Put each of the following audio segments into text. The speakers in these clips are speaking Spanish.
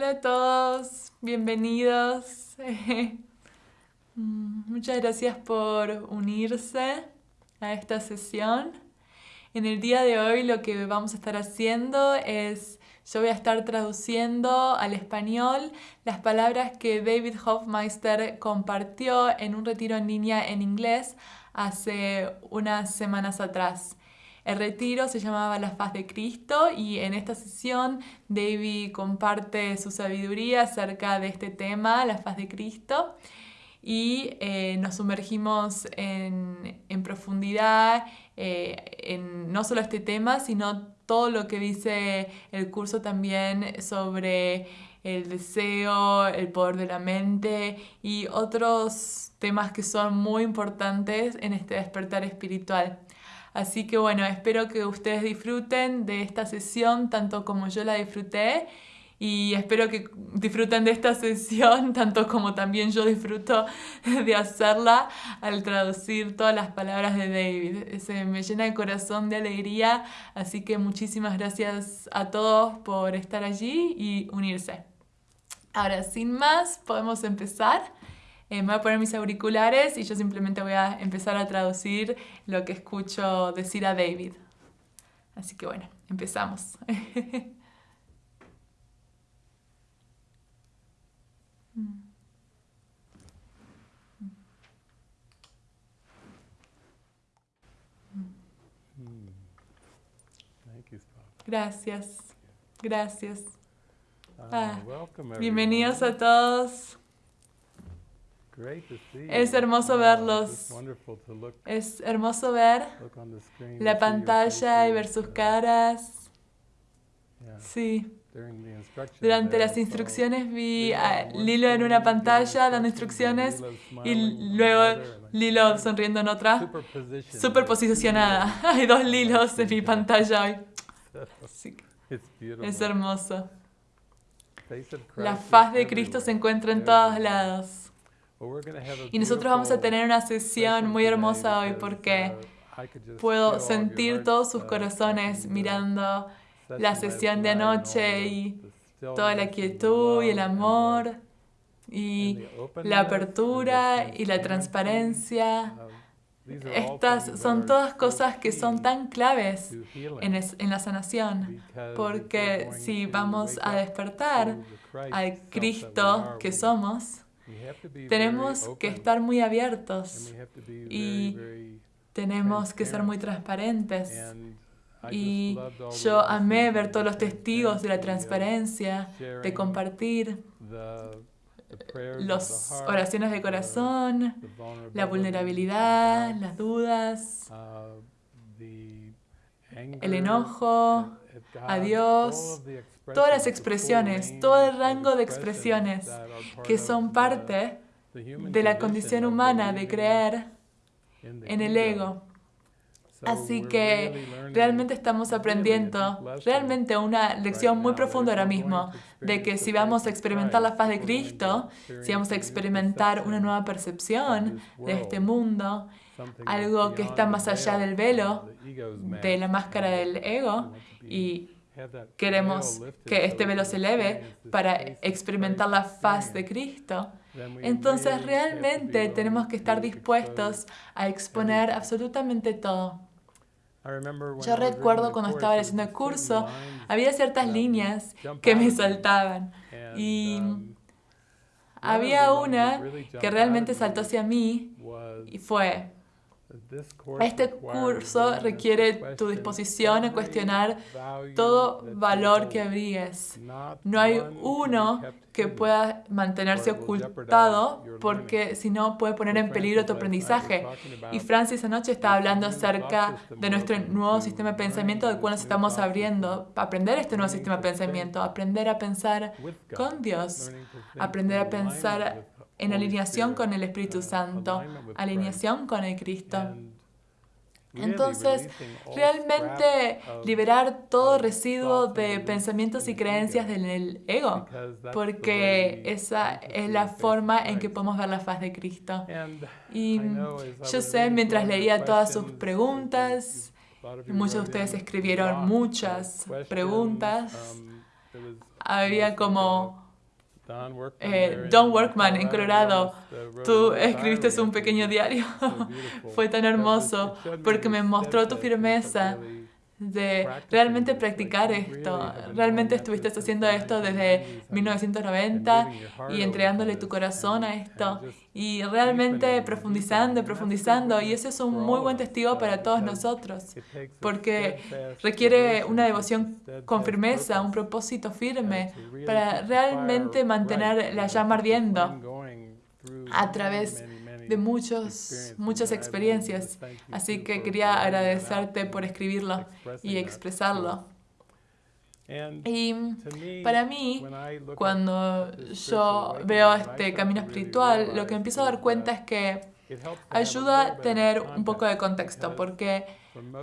Hola a todos, bienvenidos. Mm, muchas gracias por unirse a esta sesión. En el día de hoy lo que vamos a estar haciendo es, yo voy a estar traduciendo al español las palabras que David Hofmeister compartió en un retiro en línea en inglés hace unas semanas atrás. El retiro se llamaba La Faz de Cristo y en esta sesión David comparte su sabiduría acerca de este tema, la Faz de Cristo, y eh, nos sumergimos en, profundidad eh, en no solo este tema, sino todo lo que dice el curso también sobre el deseo, el poder de la mente y otros temas que son muy importantes en este despertar espiritual. Así que bueno, espero que ustedes disfruten de esta sesión tanto como yo la disfruté y espero que disfruten de esta sesión tanto como también yo disfruto de hacerla al traducir todas las palabras de David. Se me llena el corazón de alegría, así que muchísimas gracias a todos por estar allí y unirse. Ahora, sin más, podemos empezar. Eh, me voy a poner mis auriculares y yo simplemente voy a empezar a traducir lo que escucho decir a David. Así que bueno, empezamos. Gracias, gracias. Ah, bienvenidos a todos. Es hermoso verlos. Es hermoso ver la pantalla y ver sus caras. Sí. Durante las instrucciones vi a Lilo en una pantalla dando instrucciones y luego Lilo sonriendo en otra, super posicionada. Hay dos Lilos en mi pantalla hoy. Es hermoso. La faz de Cristo se encuentra en todos lados. Y nosotros vamos a tener una sesión muy hermosa hoy porque puedo sentir todos sus corazones mirando la sesión de anoche y toda la quietud y el amor y la apertura y la transparencia. Estas son todas cosas que son tan claves en, en la sanación, porque si vamos a despertar al Cristo que somos, tenemos que estar muy abiertos y tenemos que ser muy transparentes. Y yo amé ver todos los testigos de la transparencia, de compartir las oraciones de corazón, la vulnerabilidad, las dudas, el enojo, a Dios, todas las expresiones, todo el rango de expresiones que son parte de la condición humana de creer en el ego. Así que realmente estamos aprendiendo realmente una lección muy profunda ahora mismo de que si vamos a experimentar la paz de Cristo, si vamos a experimentar una nueva percepción de este mundo, algo que está más allá del velo, de la máscara del ego, y queremos que este velo se eleve para experimentar la faz de Cristo, entonces realmente tenemos que estar dispuestos a exponer absolutamente todo. Yo recuerdo cuando estaba haciendo el curso, había ciertas líneas que me saltaban. Y um, había una que realmente saltó hacia mí y fue, este curso requiere tu disposición a cuestionar todo valor que abrigues. No hay uno que pueda mantenerse ocultado porque si no puede poner en peligro tu aprendizaje. Y Francis anoche estaba hablando acerca de nuestro nuevo sistema de pensamiento del cual nos estamos abriendo. Aprender este nuevo sistema de pensamiento, aprender a pensar con Dios, aprender a pensar en alineación con el Espíritu Santo, alineación con el Cristo. Entonces, realmente liberar todo residuo de pensamientos y creencias del ego, porque esa es la forma en que podemos ver la faz de Cristo. Y yo sé, mientras leía todas sus preguntas, muchos de ustedes escribieron muchas preguntas, había como eh, Don Workman en Colorado, tú escribiste un pequeño diario. Fue tan hermoso porque me mostró tu firmeza de realmente practicar esto. Realmente estuviste haciendo esto desde 1990 y entregándole tu corazón a esto y realmente profundizando, profundizando. Y ese es un muy buen testigo para todos nosotros, porque requiere una devoción con firmeza, un propósito firme para realmente mantener la llama ardiendo a través de muchos, muchas experiencias. Así que quería agradecerte por escribirlo y expresarlo. Y para mí, cuando yo veo este camino espiritual, lo que empiezo a dar cuenta es que ayuda a tener un poco de contexto, porque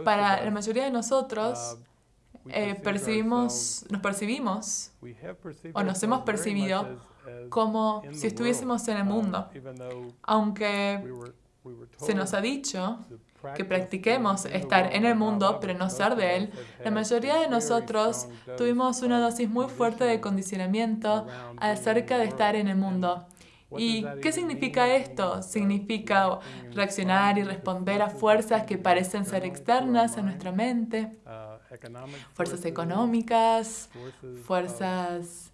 para la mayoría de nosotros eh, percibimos, nos percibimos o nos hemos percibido como si estuviésemos en el mundo, aunque se nos ha dicho que practiquemos estar en el mundo, pero no ser de él, la mayoría de nosotros tuvimos una dosis muy fuerte de condicionamiento acerca de estar en el mundo. ¿Y qué significa esto? Significa reaccionar y responder a fuerzas que parecen ser externas a nuestra mente, fuerzas económicas, fuerzas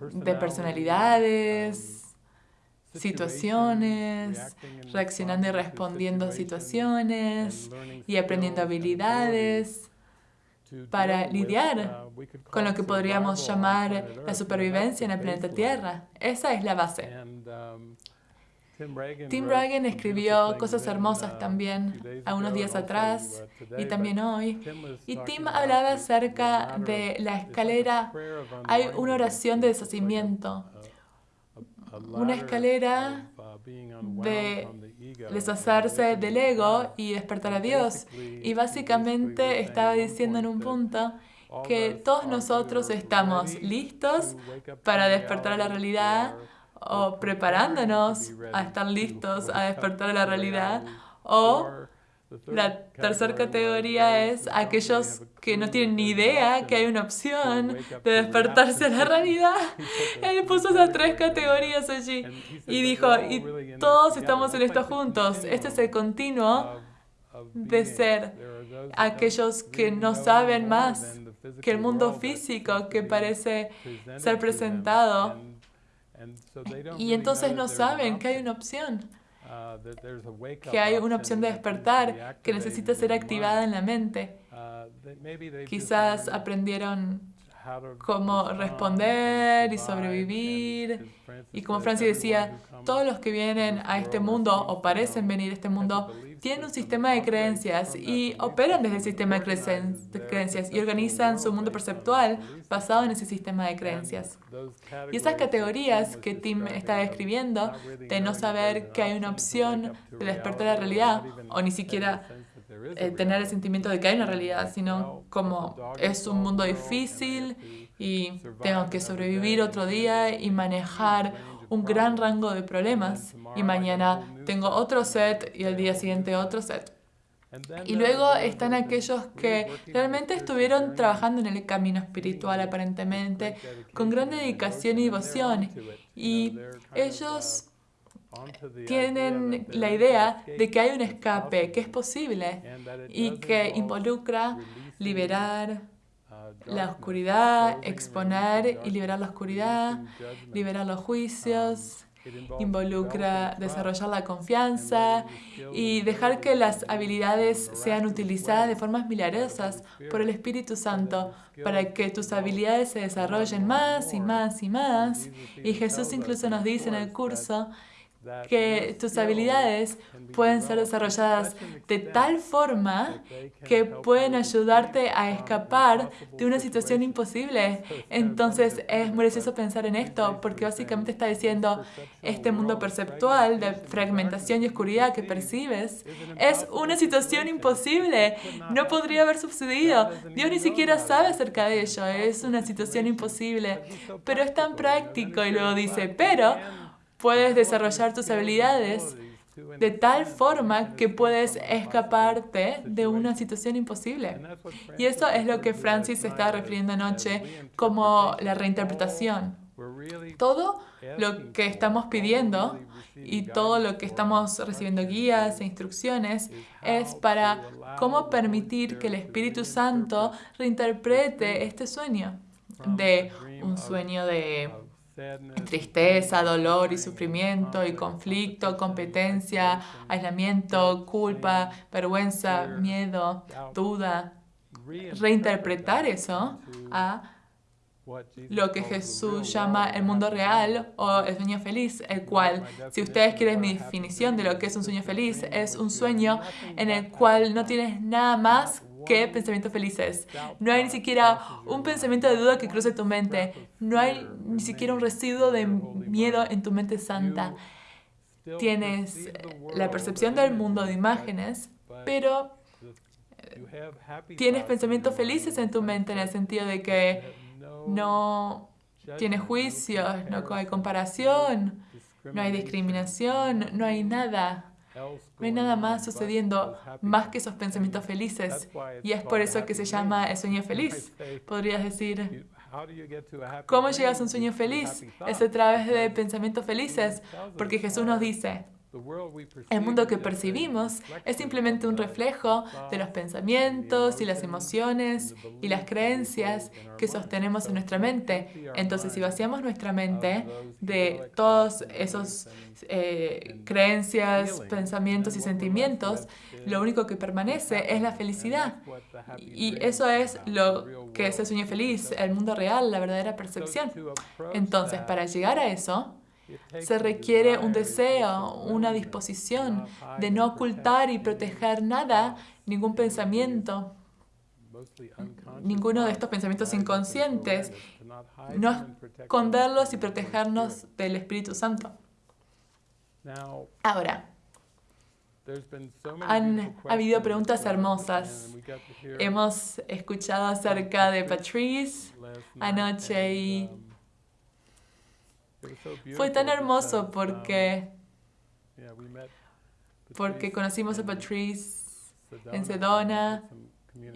de personalidades, situaciones, reaccionando y respondiendo a situaciones y aprendiendo habilidades para lidiar con lo que podríamos llamar la supervivencia en el planeta Tierra. Esa es la base. Tim Reagan escribió cosas hermosas también a unos días atrás y también hoy. Y Tim hablaba acerca de la escalera. Hay una oración de deshacimiento una escalera de deshacerse del ego y despertar a Dios. Y básicamente estaba diciendo en un punto que todos nosotros estamos listos para despertar a la realidad o preparándonos a estar listos a despertar la realidad o la tercera categoría es aquellos que no tienen ni idea que hay una opción de despertarse a la realidad. Él puso esas tres categorías allí y dijo, y todos estamos en esto juntos. Este es el continuo de ser aquellos que no saben más que el mundo físico que parece ser presentado. Y entonces no saben que hay una opción. Que hay una opción de despertar que necesita ser activada en la mente. Quizás aprendieron cómo responder y sobrevivir. Y como Francis decía, todos los que vienen a este mundo o parecen venir a este mundo tienen un sistema de creencias y operan desde el sistema de creencias y organizan su mundo perceptual basado en ese sistema de creencias. Y esas categorías que Tim está describiendo, de no saber que hay una opción de despertar la realidad, o ni siquiera eh, tener el sentimiento de que hay una realidad, sino como es un mundo difícil y tengo que sobrevivir otro día y manejar un gran rango de problemas y mañana tengo otro set y el día siguiente otro set. Y luego están aquellos que realmente estuvieron trabajando en el camino espiritual aparentemente, con gran dedicación y devoción. Y ellos tienen la idea de que hay un escape, que es posible y que involucra liberar la oscuridad, exponer y liberar la oscuridad, liberar los juicios, involucra desarrollar la confianza y dejar que las habilidades sean utilizadas de formas milagrosas por el Espíritu Santo para que tus habilidades se desarrollen más y más y más. Y Jesús incluso nos dice en el curso que tus habilidades pueden ser desarrolladas de tal forma que pueden ayudarte a escapar de una situación imposible. Entonces es muy gracioso pensar en esto porque básicamente está diciendo este mundo perceptual de fragmentación y oscuridad que percibes es una situación imposible. No podría haber sucedido. Dios ni siquiera sabe acerca de ello. Es una situación imposible. Pero es tan práctico y luego dice, pero puedes desarrollar tus habilidades de tal forma que puedes escaparte de una situación imposible. Y eso es lo que Francis está refiriendo anoche como la reinterpretación. Todo lo que estamos pidiendo y todo lo que estamos recibiendo guías e instrucciones es para cómo permitir que el Espíritu Santo reinterprete este sueño de un sueño de tristeza, dolor y sufrimiento y conflicto, competencia, aislamiento, culpa, vergüenza, miedo, duda. Reinterpretar eso a lo que Jesús llama el mundo real o el sueño feliz, el cual, si ustedes quieren mi definición de lo que es un sueño feliz, es un sueño en el cual no tienes nada más que pensamientos felices. No hay ni siquiera un pensamiento de duda que cruce tu mente. No hay ni siquiera un residuo de miedo en tu mente santa. Tienes la percepción del mundo de imágenes, pero tienes pensamientos felices en tu mente en el sentido de que no tienes juicios, no hay comparación, no hay discriminación, no hay nada. No hay nada más sucediendo más que esos pensamientos felices. Y es por eso que se llama el sueño feliz. Podrías decir, ¿cómo llegas a un sueño feliz? Es a través de pensamientos felices, porque Jesús nos dice, el mundo que percibimos es simplemente un reflejo de los pensamientos y las emociones y las creencias que sostenemos en nuestra mente. Entonces, si vaciamos nuestra mente de todos esos eh, creencias, pensamientos y sentimientos, lo único que permanece es la felicidad. Y eso es lo que es el sueño feliz, el mundo real, la verdadera percepción. Entonces, para llegar a eso, se requiere un deseo, una disposición de no ocultar y proteger nada, ningún pensamiento, ninguno de estos pensamientos inconscientes, no esconderlos y protegernos del Espíritu Santo. Ahora, han habido preguntas hermosas. Hemos escuchado acerca de Patrice anoche y fue tan hermoso porque, porque conocimos a Patrice en Sedona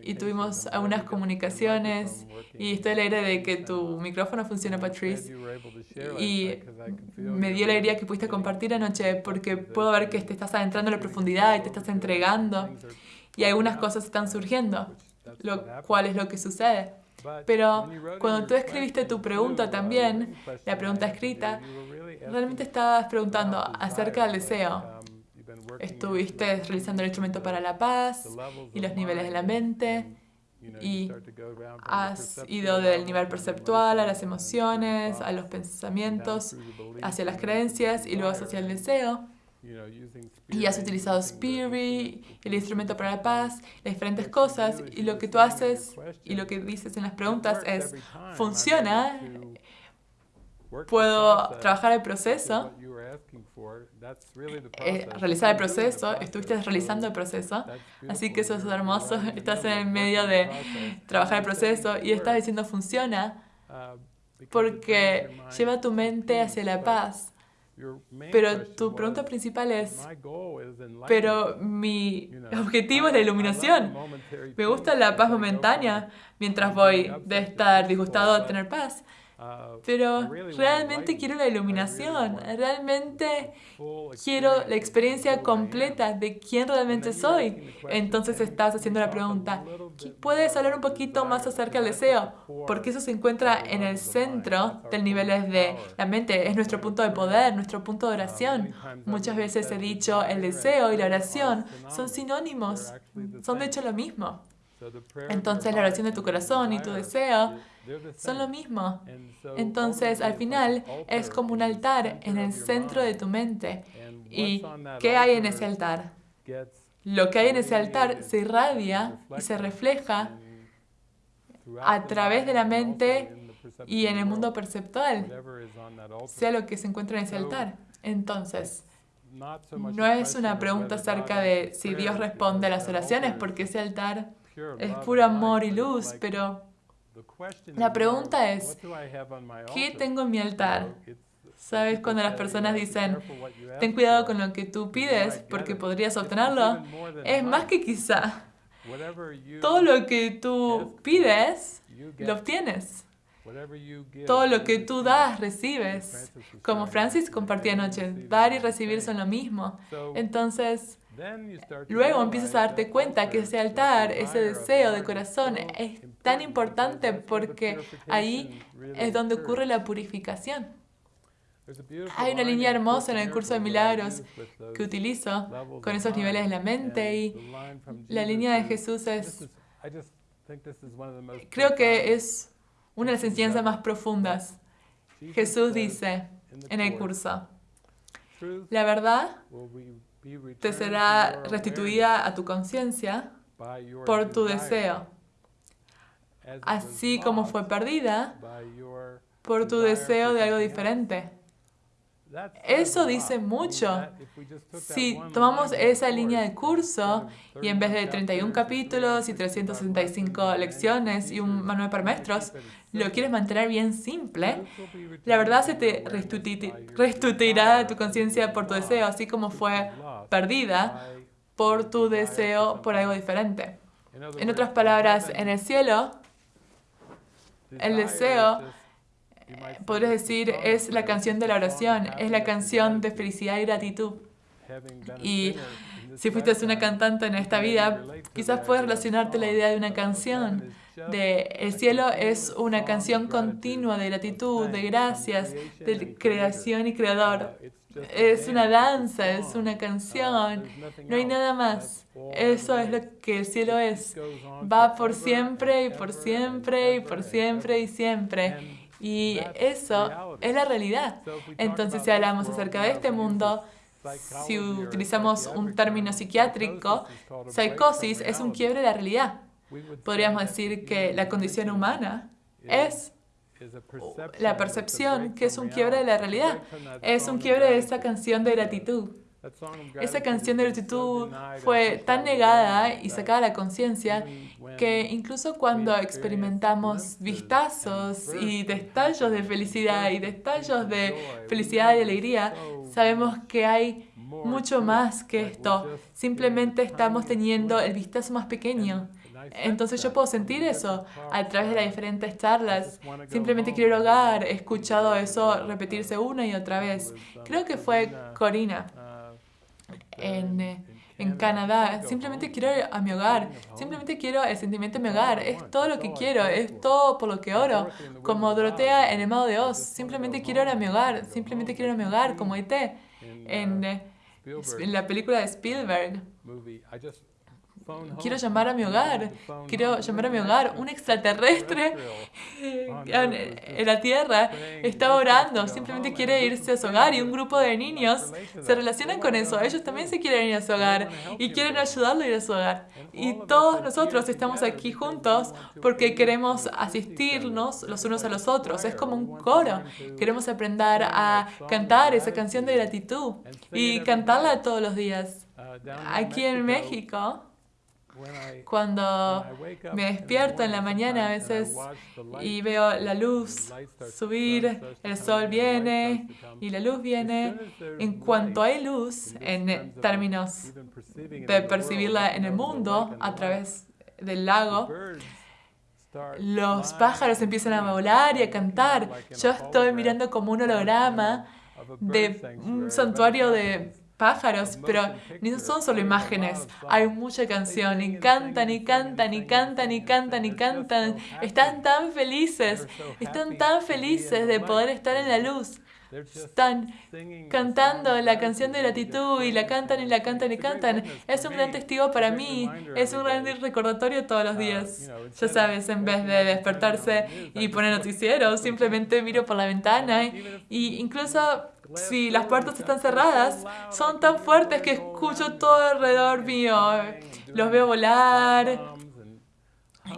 y tuvimos algunas comunicaciones. y estoy alegre de que tu micrófono funciona, Patrice. Y me dio alegría que pudiste compartir anoche porque puedo ver que te estás adentrando en la profundidad y te estás entregando y algunas cosas están surgiendo, lo cual es lo que sucede. Pero cuando tú escribiste tu pregunta también, la pregunta escrita, realmente estabas preguntando acerca del deseo. Estuviste realizando el instrumento para la paz y los niveles de la mente y has ido del nivel perceptual a las emociones, a los pensamientos, hacia las creencias y luego hacia el deseo. Y has utilizado Spirit, el instrumento para la paz, las diferentes cosas, y lo que tú haces y lo que dices en las preguntas es, ¿funciona? ¿Puedo trabajar el proceso? Eh, realizar el proceso, estuviste realizando el proceso, así que eso es hermoso, estás en el medio de trabajar el proceso y estás diciendo funciona porque lleva tu mente hacia la paz pero tu pregunta principal es, pero mi objetivo es la iluminación. Me gusta la paz momentánea mientras voy de estar disgustado a tener paz. Uh, Pero realmente quiero la iluminación, realmente quiero la experiencia completa de quién realmente soy. Entonces estás haciendo la pregunta, ¿puedes hablar un poquito más acerca del deseo? Porque eso se encuentra en el centro del nivel de la mente, es nuestro punto de poder, nuestro punto de oración. Muchas veces he dicho, el deseo y la oración son sinónimos, son de hecho lo mismo. Entonces la oración de tu corazón y tu deseo son lo mismo. Entonces, al final, es como un altar en el centro de tu mente. ¿Y qué hay en ese altar? Lo que hay en ese altar se irradia y se refleja a través de la mente y en el mundo perceptual, sea lo que se encuentra en ese altar. Entonces, no es una pregunta acerca de si Dios responde a las oraciones, porque ese altar es puro amor y luz, pero la pregunta es, ¿qué tengo en mi altar? ¿Sabes cuando las personas dicen, ten cuidado con lo que tú pides porque podrías obtenerlo? Es más que quizá. Todo lo que tú pides, lo obtienes. Todo lo que tú das, recibes. Como Francis compartía anoche, dar y recibir son lo mismo. Entonces, luego empiezas a darte cuenta que ese altar, ese deseo de corazón es tan importante porque ahí es donde ocurre la purificación. Hay una línea hermosa en el curso de milagros que utilizo con esos niveles de la mente y la línea de Jesús es, creo que es una de las enseñanzas más profundas. Jesús dice en el curso, la verdad te será restituida a tu conciencia por tu deseo, así como fue perdida por tu deseo de algo diferente. Eso dice mucho. Si tomamos esa línea de curso y en vez de 31 capítulos y 365 lecciones y un manual para maestros, lo quieres mantener bien simple, la verdad se te restituirá tu conciencia por tu deseo, así como fue perdida por tu deseo por algo diferente. En otras palabras, en el cielo, el deseo podrías decir, es la canción de la oración, es la canción de felicidad y gratitud. Y si fuiste una cantante en esta vida, quizás puedes relacionarte la idea de una canción. De el cielo es una canción continua de gratitud, de gracias, de creación y creador. Es una danza, es una canción, no hay nada más. Eso es lo que el cielo es. Va por siempre y por siempre y por siempre y siempre. Y eso es la realidad. Entonces, si hablamos acerca de este mundo, si utilizamos un término psiquiátrico, psicosis es un quiebre de la realidad. Podríamos decir que la condición humana es la percepción que es un quiebre de la realidad. Es un quiebre de esa canción de gratitud. Esa canción de gratitud fue tan negada y sacada a la conciencia que incluso cuando experimentamos vistazos y destellos de felicidad y destellos de felicidad y alegría, sabemos que hay mucho más que esto. Simplemente estamos teniendo el vistazo más pequeño. Entonces yo puedo sentir eso a través de las diferentes charlas. Simplemente quiero hogar. He escuchado eso repetirse una y otra vez. Creo que fue Corina en, eh, en Canadá. Simplemente quiero ir a mi hogar. Simplemente quiero el sentimiento de mi hogar. Es todo lo que quiero. Es todo por lo que oro. Como Dorotea en el Mago de Oz. Simplemente quiero ir a mi hogar. Simplemente quiero ir a mi hogar. Como ET en, eh, en la película de Spielberg. Quiero llamar a mi hogar, quiero llamar a mi hogar. Un extraterrestre en la Tierra está orando, simplemente quiere irse a su hogar y un grupo de niños se relacionan con eso. Ellos también se quieren ir a su hogar y quieren ayudarlo a ir a su hogar. Y todos nosotros estamos aquí juntos porque queremos asistirnos los unos a los otros. Es como un coro. Queremos aprender a cantar esa canción de gratitud y cantarla todos los días. Aquí en México, cuando me despierto en la mañana a veces y veo la luz subir, el sol viene y la luz viene, en cuanto hay luz, en términos de percibirla en el mundo a través del lago, los pájaros empiezan a volar y a cantar. Yo estoy mirando como un holograma de un santuario de pájaros, pero no son solo imágenes, hay mucha canción y cantan y cantan y cantan y cantan y cantan. Están tan felices, están tan felices de poder estar en la luz. Están cantando la canción de gratitud y la cantan y la cantan y cantan. Es un gran testigo para mí, es un gran recordatorio todos los días. Ya sabes, en vez de despertarse y poner noticieros, simplemente miro por la ventana y incluso si las puertas están cerradas, son tan fuertes que escucho todo alrededor mío. Los veo volar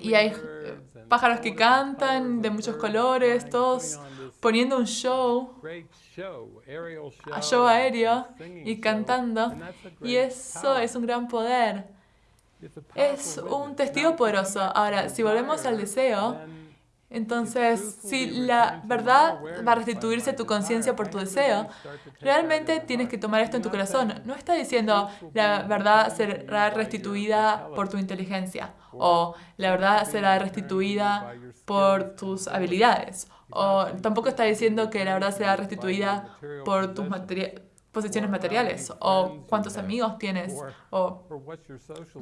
y hay pájaros que cantan de muchos colores, todos poniendo un show, a show aéreo y cantando. Y eso es un gran poder. Es un testigo poderoso. Ahora, si volvemos al deseo, Entonces, si la verdad va a restituirse a tu conciencia por tu deseo, realmente tienes que tomar esto en tu corazón. No está diciendo la verdad será restituida por tu inteligencia o la verdad será restituida por tus habilidades o tampoco está diciendo que la verdad será restituida por tus posiciones materiales o cuántos amigos tienes o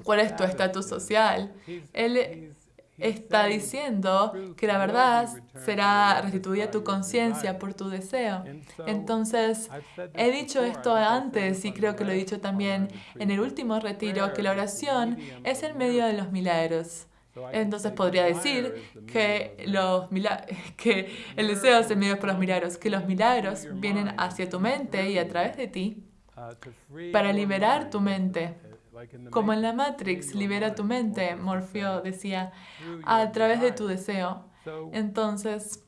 cuál es tu estatus social. Él está diciendo que la verdad será restituida a tu conciencia por tu deseo. Entonces, he dicho esto antes y creo que lo he dicho también en el último retiro, que la oración es el medio de los milagros. Entonces podría decir que, los que el deseo es el medio por los milagros, que los milagros vienen hacia tu mente y a través de ti para liberar tu mente como en la Matrix, libera tu mente, Morfeo decía, a través de tu deseo. Entonces,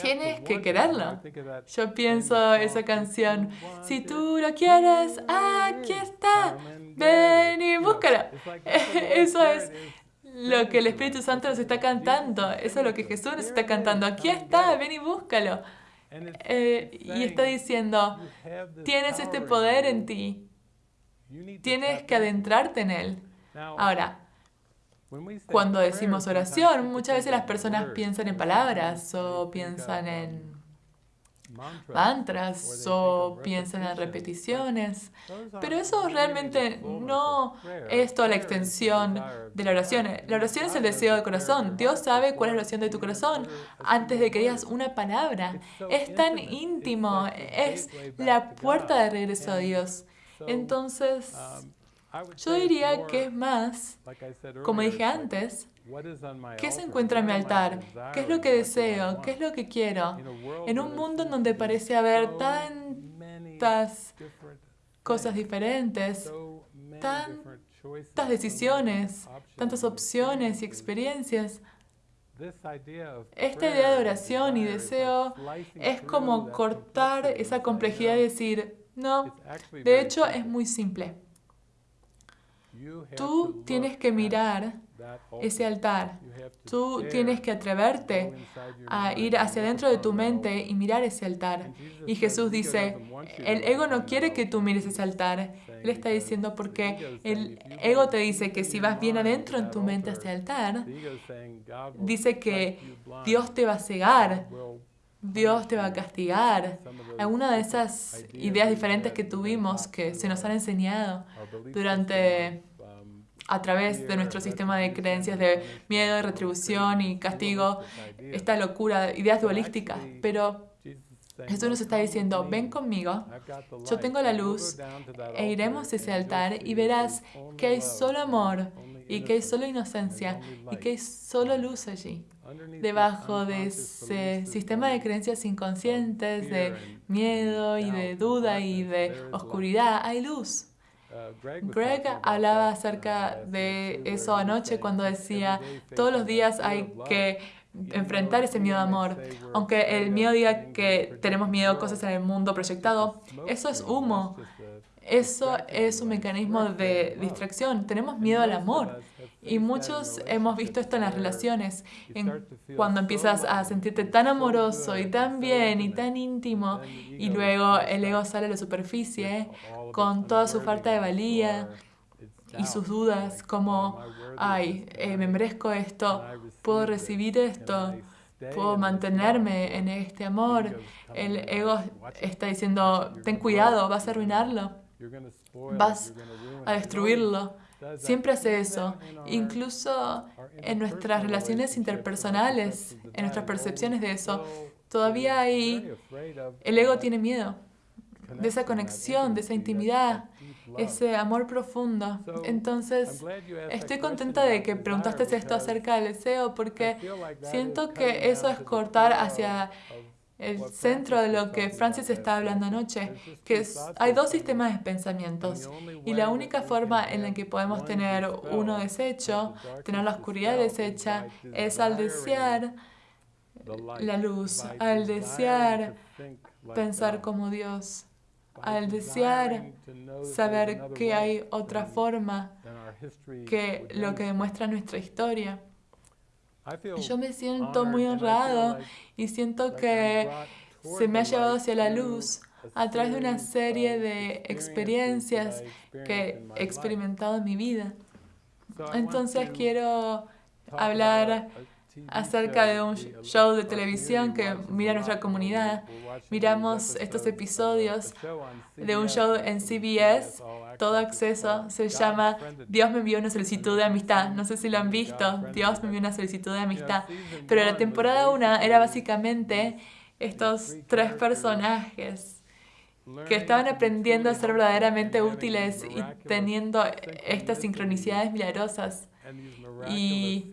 tienes que quererlo. Yo pienso esa canción, si tú lo quieres, aquí está, ven y búscalo. Eso es lo que el Espíritu Santo nos está cantando, eso es lo que Jesús nos está cantando, aquí está, ven y búscalo. Eh, y está diciendo, tienes este poder en ti Tienes que adentrarte en Él. Ahora, cuando decimos oración, muchas veces las personas piensan en palabras o piensan en mantras o piensan en repeticiones, pero eso realmente no es toda la extensión de la oración. La oración es el deseo del corazón. Dios sabe cuál es la oración de tu corazón antes de que digas una palabra. Es tan íntimo, es la puerta de regreso a Dios. Entonces, um, yo diría que es más, como dije antes, ¿Qué se encuentra en mi altar? ¿Qué es lo que deseo? ¿Qué es lo que quiero? En un mundo en donde parece haber tantas cosas diferentes, tantas decisiones, tantas opciones y experiencias, esta idea de oración y deseo es como cortar esa complejidad y decir, no, de hecho es muy simple. Tú tienes que mirar ese altar. Tú tienes que atreverte a ir hacia adentro de tu mente y mirar ese altar. Y Jesús dice, el ego no quiere que tú mires ese altar. Él está diciendo porque el ego te dice que si vas bien adentro en tu mente hacia el altar, dice que Dios te va a cegar Dios te va a castigar. Alguna de esas ideas diferentes que tuvimos, que se nos han enseñado durante, a través de nuestro sistema de creencias de miedo, retribución y castigo, esta locura, ideas dualísticas. Pero Jesús nos está diciendo, ven conmigo, yo tengo la luz e iremos a ese altar y verás que hay solo amor y que hay solo inocencia y que hay solo luz allí debajo de ese sistema de creencias inconscientes, de miedo y de duda y de oscuridad, hay luz. Greg hablaba acerca de eso anoche cuando decía, todos los días hay que enfrentar ese miedo de amor. Aunque el miedo diga que tenemos miedo a cosas en el mundo proyectado, eso es humo. Eso es un mecanismo de distracción. Tenemos miedo al amor. Y muchos hemos visto esto en las relaciones, en cuando empiezas a sentirte tan amoroso y tan bien y tan íntimo, y luego el ego sale a la superficie con toda su falta de valía y sus dudas, como, ay, eh, me merezco esto, puedo recibir esto, puedo mantenerme en este amor. El ego está diciendo, ten cuidado, vas a arruinarlo, vas a destruirlo. Siempre hace eso, incluso en nuestras relaciones interpersonales, en nuestras percepciones de eso. Todavía hay, el ego tiene miedo de esa conexión, de esa intimidad, ese amor profundo. Entonces, estoy contenta de que preguntaste esto acerca del deseo porque siento que eso es cortar hacia el centro de lo que Francis está hablando anoche, que hay dos sistemas de pensamientos y la única forma en la que podemos tener uno deshecho, tener la oscuridad deshecha, es al desear la luz, al desear pensar como Dios, al desear saber que hay otra forma que lo que demuestra nuestra historia. Yo me siento muy honrado y siento que se me ha llevado hacia la luz a través de una serie de experiencias que he experimentado en mi vida. Entonces quiero hablar acerca de un show de televisión que mira nuestra comunidad. Miramos estos episodios de un show en CBS, todo acceso, se llama Dios me envió una solicitud de amistad. No sé si lo han visto, Dios me envió una solicitud de amistad. Pero la temporada 1 era básicamente estos tres personajes que estaban aprendiendo a ser verdaderamente útiles y teniendo estas sincronicidades milagrosas. Y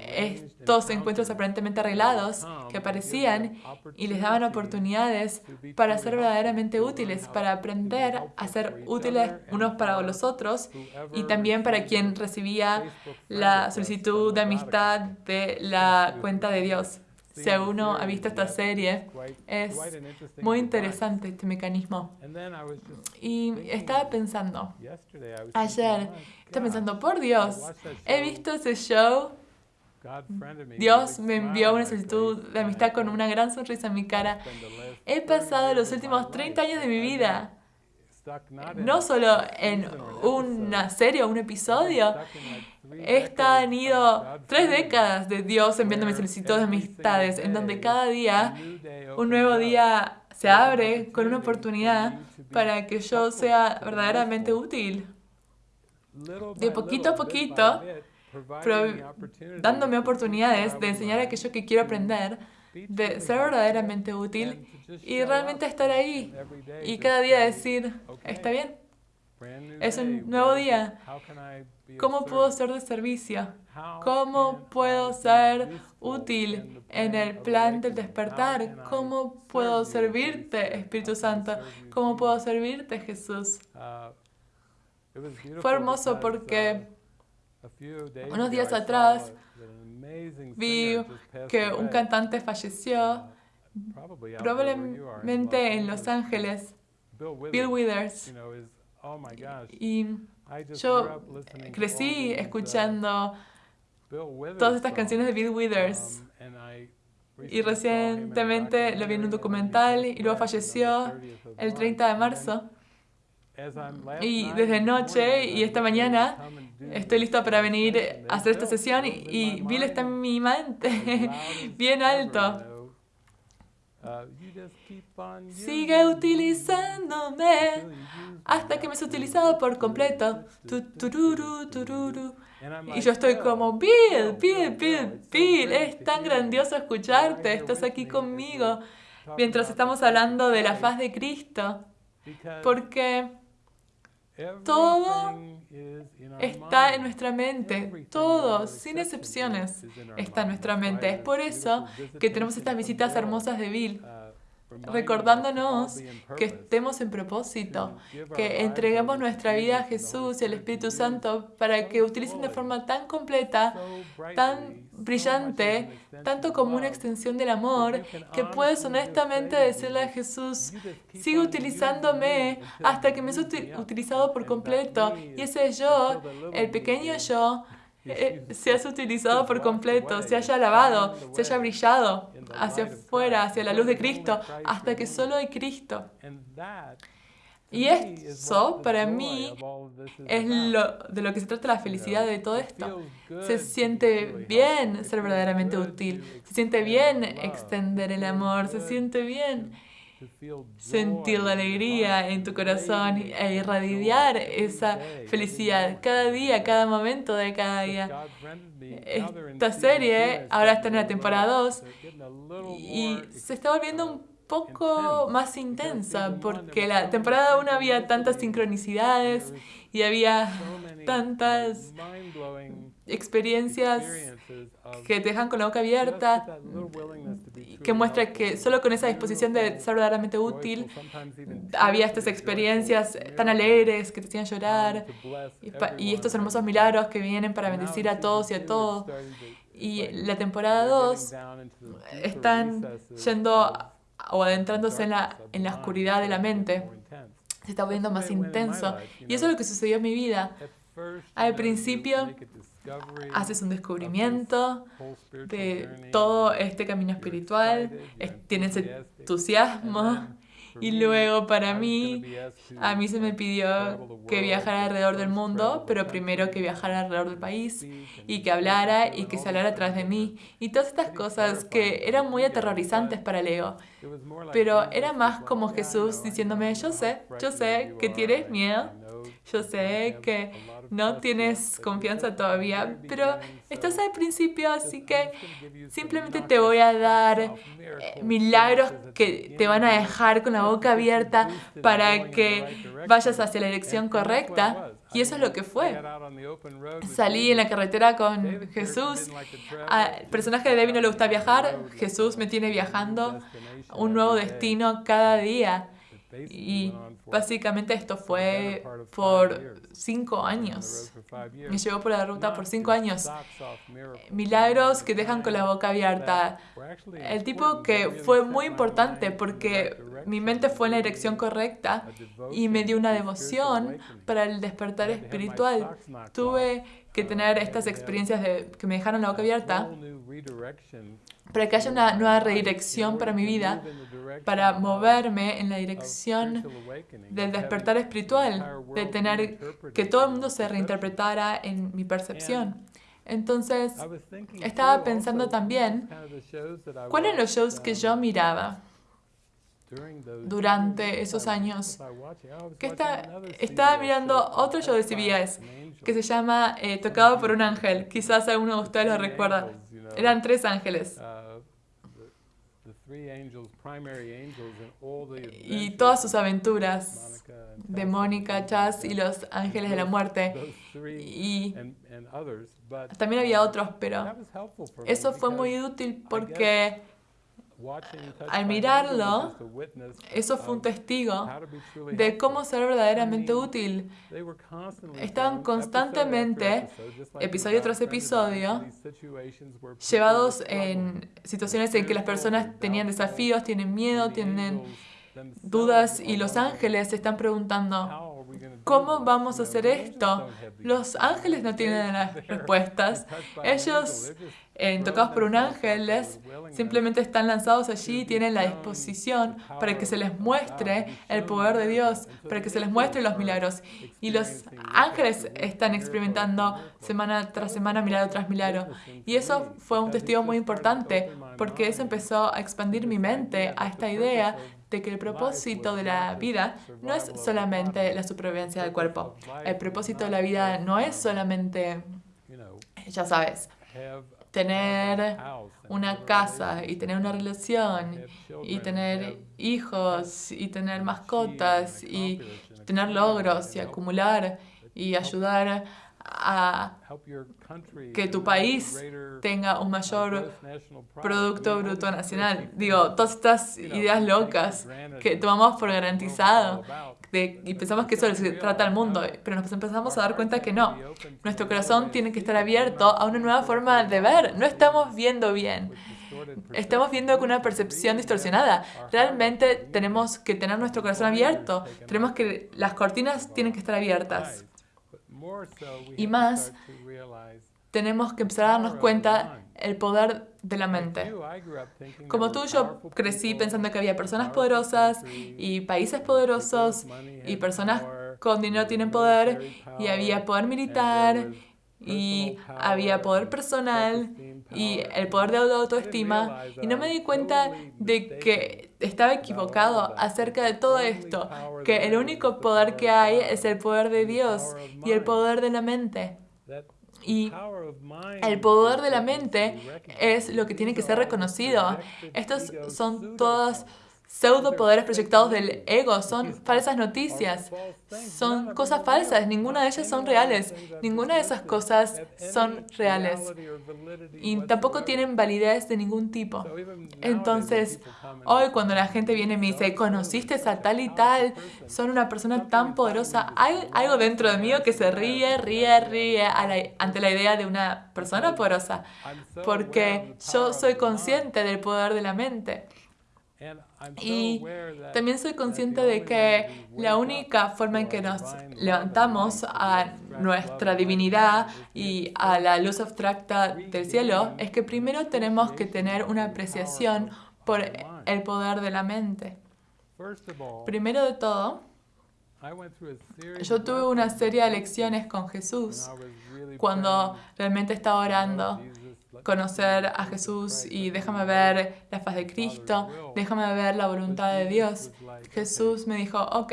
estos encuentros aparentemente arreglados que aparecían y les daban oportunidades para ser verdaderamente útiles, para aprender a ser útiles unos para los otros y también para quien recibía la solicitud de amistad de la cuenta de Dios. Si uno ha visto esta serie, es muy interesante este mecanismo. Y estaba pensando, ayer, estaba pensando, por Dios, he visto ese show Dios me envió una solicitud de amistad con una gran sonrisa en mi cara. He pasado los últimos 30 años de mi vida, no solo en una serie o un episodio, he estado tres décadas de Dios enviándome solicitudes de amistades, en donde cada día un nuevo día se abre con una oportunidad para que yo sea verdaderamente útil. De poquito a poquito, dándome oportunidades de enseñar aquello que quiero aprender, de ser verdaderamente útil y realmente estar ahí y cada día decir, está bien, es un nuevo día. ¿Cómo puedo ser de servicio? ¿Cómo puedo ser útil en el plan del despertar? ¿Cómo puedo servirte, Espíritu Santo? ¿Cómo puedo servirte, Jesús? Fue hermoso porque unos días atrás vi que un cantante falleció, probablemente en Los Ángeles, Bill Withers. Oh y yo crecí escuchando todas estas canciones de Bill Withers. Um, y recientemente lo vi en un documental y luego falleció el 30 de marzo. Y desde noche y esta mañana estoy listo para venir a hacer esta sesión y, Bill está en mi mente, bien alto. Sigue utilizándome hasta que me has utilizado por completo. Y yo estoy como, Bill, Bill, Bill, Bill, es tan grandioso escucharte, estás aquí conmigo mientras estamos hablando de la faz de Cristo. Porque todo está en nuestra mente, todo, sin excepciones, está en nuestra mente. Es por eso que tenemos estas visitas hermosas de Bill recordándonos que estemos en propósito, que entreguemos nuestra vida a Jesús y al Espíritu Santo para que utilicen de forma tan completa, tan brillante, tanto como una extensión del amor, que puedes honestamente decirle a Jesús, sigue utilizándome hasta que me has utilizado por completo. Y ese yo, el pequeño yo, eh, se has utilizado por completo, se haya lavado, se haya brillado hacia afuera, hacia la luz de Cristo, hasta que solo hay Cristo. Y eso, para mí, es lo, de lo que se trata la felicidad de todo esto. Se siente bien ser verdaderamente útil, se siente bien extender el amor, se siente bien sentir la alegría en tu corazón e irradiar esa felicidad cada día, cada momento de cada día. Esta serie ahora está en la temporada 2 y se está volviendo un poco más intensa porque la temporada 1 había tantas sincronicidades y había tantas experiencias que te dejan con la boca abierta, que muestra que solo con esa disposición de ser verdaderamente útil, había estas experiencias tan alegres que te hacían llorar, y, estos hermosos milagros que vienen para bendecir a todos y a todos. Y la temporada 2 están yendo o adentrándose en la, en la oscuridad de la mente. Se está volviendo más intenso. Y eso es lo que sucedió en mi vida. Al principio haces un descubrimiento de todo este camino espiritual, tienes entusiasmo y luego para mí, a mí se me pidió que viajara alrededor del mundo, pero primero que viajara alrededor del país y que hablara y que se hablara atrás de mí. Y todas estas cosas que eran muy aterrorizantes para el ego. Pero era más como Jesús diciéndome, yo sé, yo sé que tienes miedo, yo sé que no tienes confianza todavía, pero estás al principio, así que simplemente te voy a dar eh, milagros que te van a dejar con la boca abierta para que vayas hacia la dirección correcta. Y eso es lo que fue. Salí en la carretera con Jesús. Al personaje de David no le gusta viajar. Jesús me tiene viajando un nuevo destino cada día. Y básicamente esto fue por cinco años. Me llevó por la ruta por cinco años. Milagros que dejan con la boca abierta. El tipo que fue muy importante porque mi mente fue en la dirección correcta y me dio una devoción para el despertar espiritual. Tuve que tener estas experiencias que me dejaron la boca abierta para que haya una nueva redirección para mi vida, para moverme en la dirección del despertar espiritual, de tener que todo el mundo se reinterpretara en mi percepción. Entonces, estaba pensando también, ¿cuáles eran los shows que yo miraba? durante esos años. Que está, estaba mirando otro show de CBS que se llama eh, Tocado por un ángel. Quizás alguno de ustedes lo recuerda. Eran tres ángeles. Y todas sus aventuras de Mónica, Chas y los ángeles de la muerte. Y también había otros, pero eso fue muy útil porque al mirarlo, eso fue un testigo de cómo ser verdaderamente útil. Estaban constantemente, episodio tras episodio, llevados en situaciones en que las personas tenían desafíos, tienen miedo, tienen dudas y los ángeles se están preguntando, ¿cómo vamos a hacer esto? Los ángeles no tienen las respuestas. Ellos, en tocados por un ángel, simplemente están lanzados allí y tienen la disposición para que se les muestre el poder de Dios, para que se les muestre los milagros. Y los ángeles están experimentando semana tras semana milagro tras milagro. Y eso fue un testigo muy importante, porque eso empezó a expandir mi mente a esta idea de que el propósito de la vida no es solamente la supervivencia del cuerpo. El propósito de la vida no es solamente, ya sabes, tener una casa y tener una relación y tener hijos y tener mascotas y tener logros y acumular y ayudar a que tu país tenga un mayor Producto Bruto Nacional. Digo, todas estas ideas locas que tomamos por garantizado y pensamos que eso se trata al mundo, pero nos empezamos a dar cuenta que no. Nuestro corazón tiene que estar abierto a una nueva forma de ver. No estamos viendo bien. Estamos viendo con una percepción distorsionada. Realmente tenemos que tener nuestro corazón abierto. Tenemos que las cortinas tienen que estar abiertas. Y más, tenemos que empezar a darnos cuenta el poder de la mente. Como tú, yo crecí pensando que había personas poderosas y países poderosos y personas con dinero tienen poder y había poder militar y había poder personal y el poder de autoestima y no me di cuenta de que estaba equivocado acerca de todo esto, que el único poder que hay es el poder de Dios y el poder de la mente. Y el poder de la mente es lo que tiene que ser reconocido. Estos son todas pseudo poderes proyectados del ego, son falsas noticias, son cosas falsas, ninguna de ellas son reales, ninguna de esas cosas son reales. Y tampoco tienen validez de ningún tipo. Entonces, hoy cuando la gente viene y me dice, conociste a tal y tal, son una persona tan poderosa, hay algo dentro de mí que se ríe, ríe, ríe ante la idea de una persona poderosa, porque yo soy consciente del poder de la mente. Y también soy consciente de que la única forma en que nos levantamos a nuestra divinidad y a la luz abstracta del cielo es que primero tenemos que tener una apreciación por el poder de la mente. Primero de todo, yo tuve una serie de lecciones con Jesús cuando realmente estaba orando conocer a Jesús y déjame ver la faz de Cristo, déjame ver la voluntad de Dios. Jesús me dijo, ok,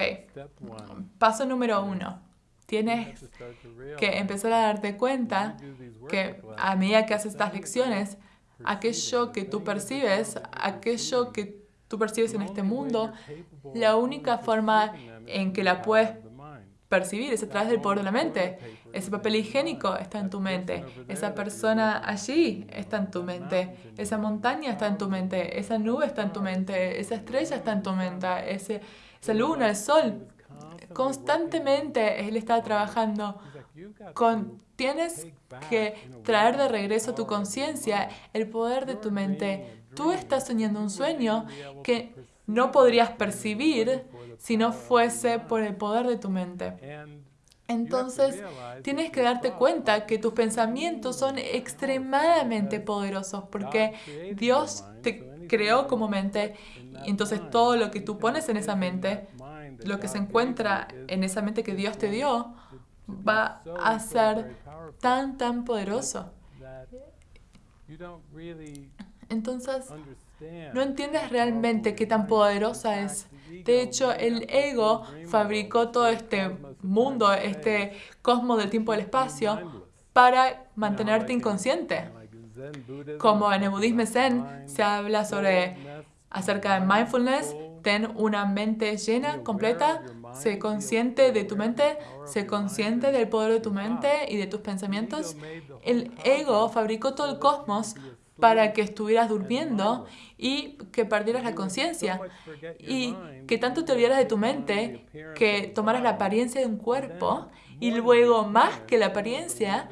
paso número uno, tienes que empezar a darte cuenta que a medida que haces estas lecciones, aquello que tú percibes, aquello que tú percibes en este mundo, la única forma en que la puedes percibir es a través del poder de la mente. Ese papel higiénico está en tu mente. Esa persona allí está en tu mente. Esa montaña está en tu mente. Esa nube está en tu mente. Esa estrella está en tu mente. Ese, esa luna, el sol. Constantemente Él está trabajando. Con, tienes que traer de regreso a tu conciencia el poder de tu mente. Tú estás soñando un sueño que no podrías percibir si no fuese por el poder de tu mente. Entonces, tienes que darte cuenta que tus pensamientos son extremadamente poderosos porque Dios te creó como mente y entonces todo lo que tú pones en esa mente, lo que se encuentra en esa mente que Dios te dio, va a ser tan, tan poderoso. Entonces, no entiendes realmente qué tan poderosa es. De hecho, el ego fabricó todo este mundo, este cosmos del tiempo y del espacio, para mantenerte inconsciente. Como en el budismo zen se habla sobre acerca de mindfulness, ten una mente llena, completa, sé consciente de tu mente, sé consciente del poder de tu mente y de tus pensamientos. El ego fabricó todo el cosmos para que estuvieras durmiendo y que perdieras la conciencia y que tanto te olvidaras de tu mente que tomaras la apariencia de un cuerpo y luego más que la apariencia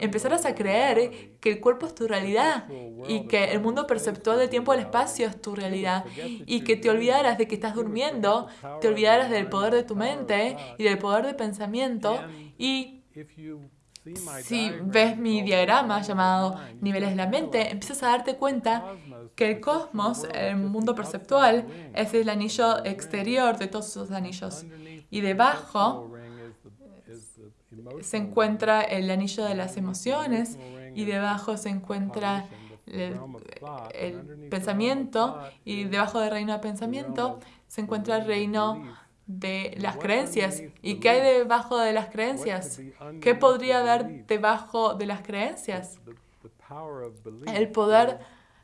empezaras a creer que el cuerpo es tu realidad y que el mundo perceptual del tiempo y el espacio es tu realidad y que te olvidaras de que estás durmiendo, te olvidaras del poder de tu mente y del poder de pensamiento y si ves mi diagrama llamado niveles de la mente, empiezas a darte cuenta que el cosmos, el mundo perceptual, es el anillo exterior de todos esos anillos. Y debajo se encuentra el anillo de las emociones y debajo se encuentra el, el pensamiento y debajo del reino de pensamiento se encuentra el reino de las creencias. ¿Y qué hay debajo de las creencias? ¿Qué podría haber debajo de las creencias? El poder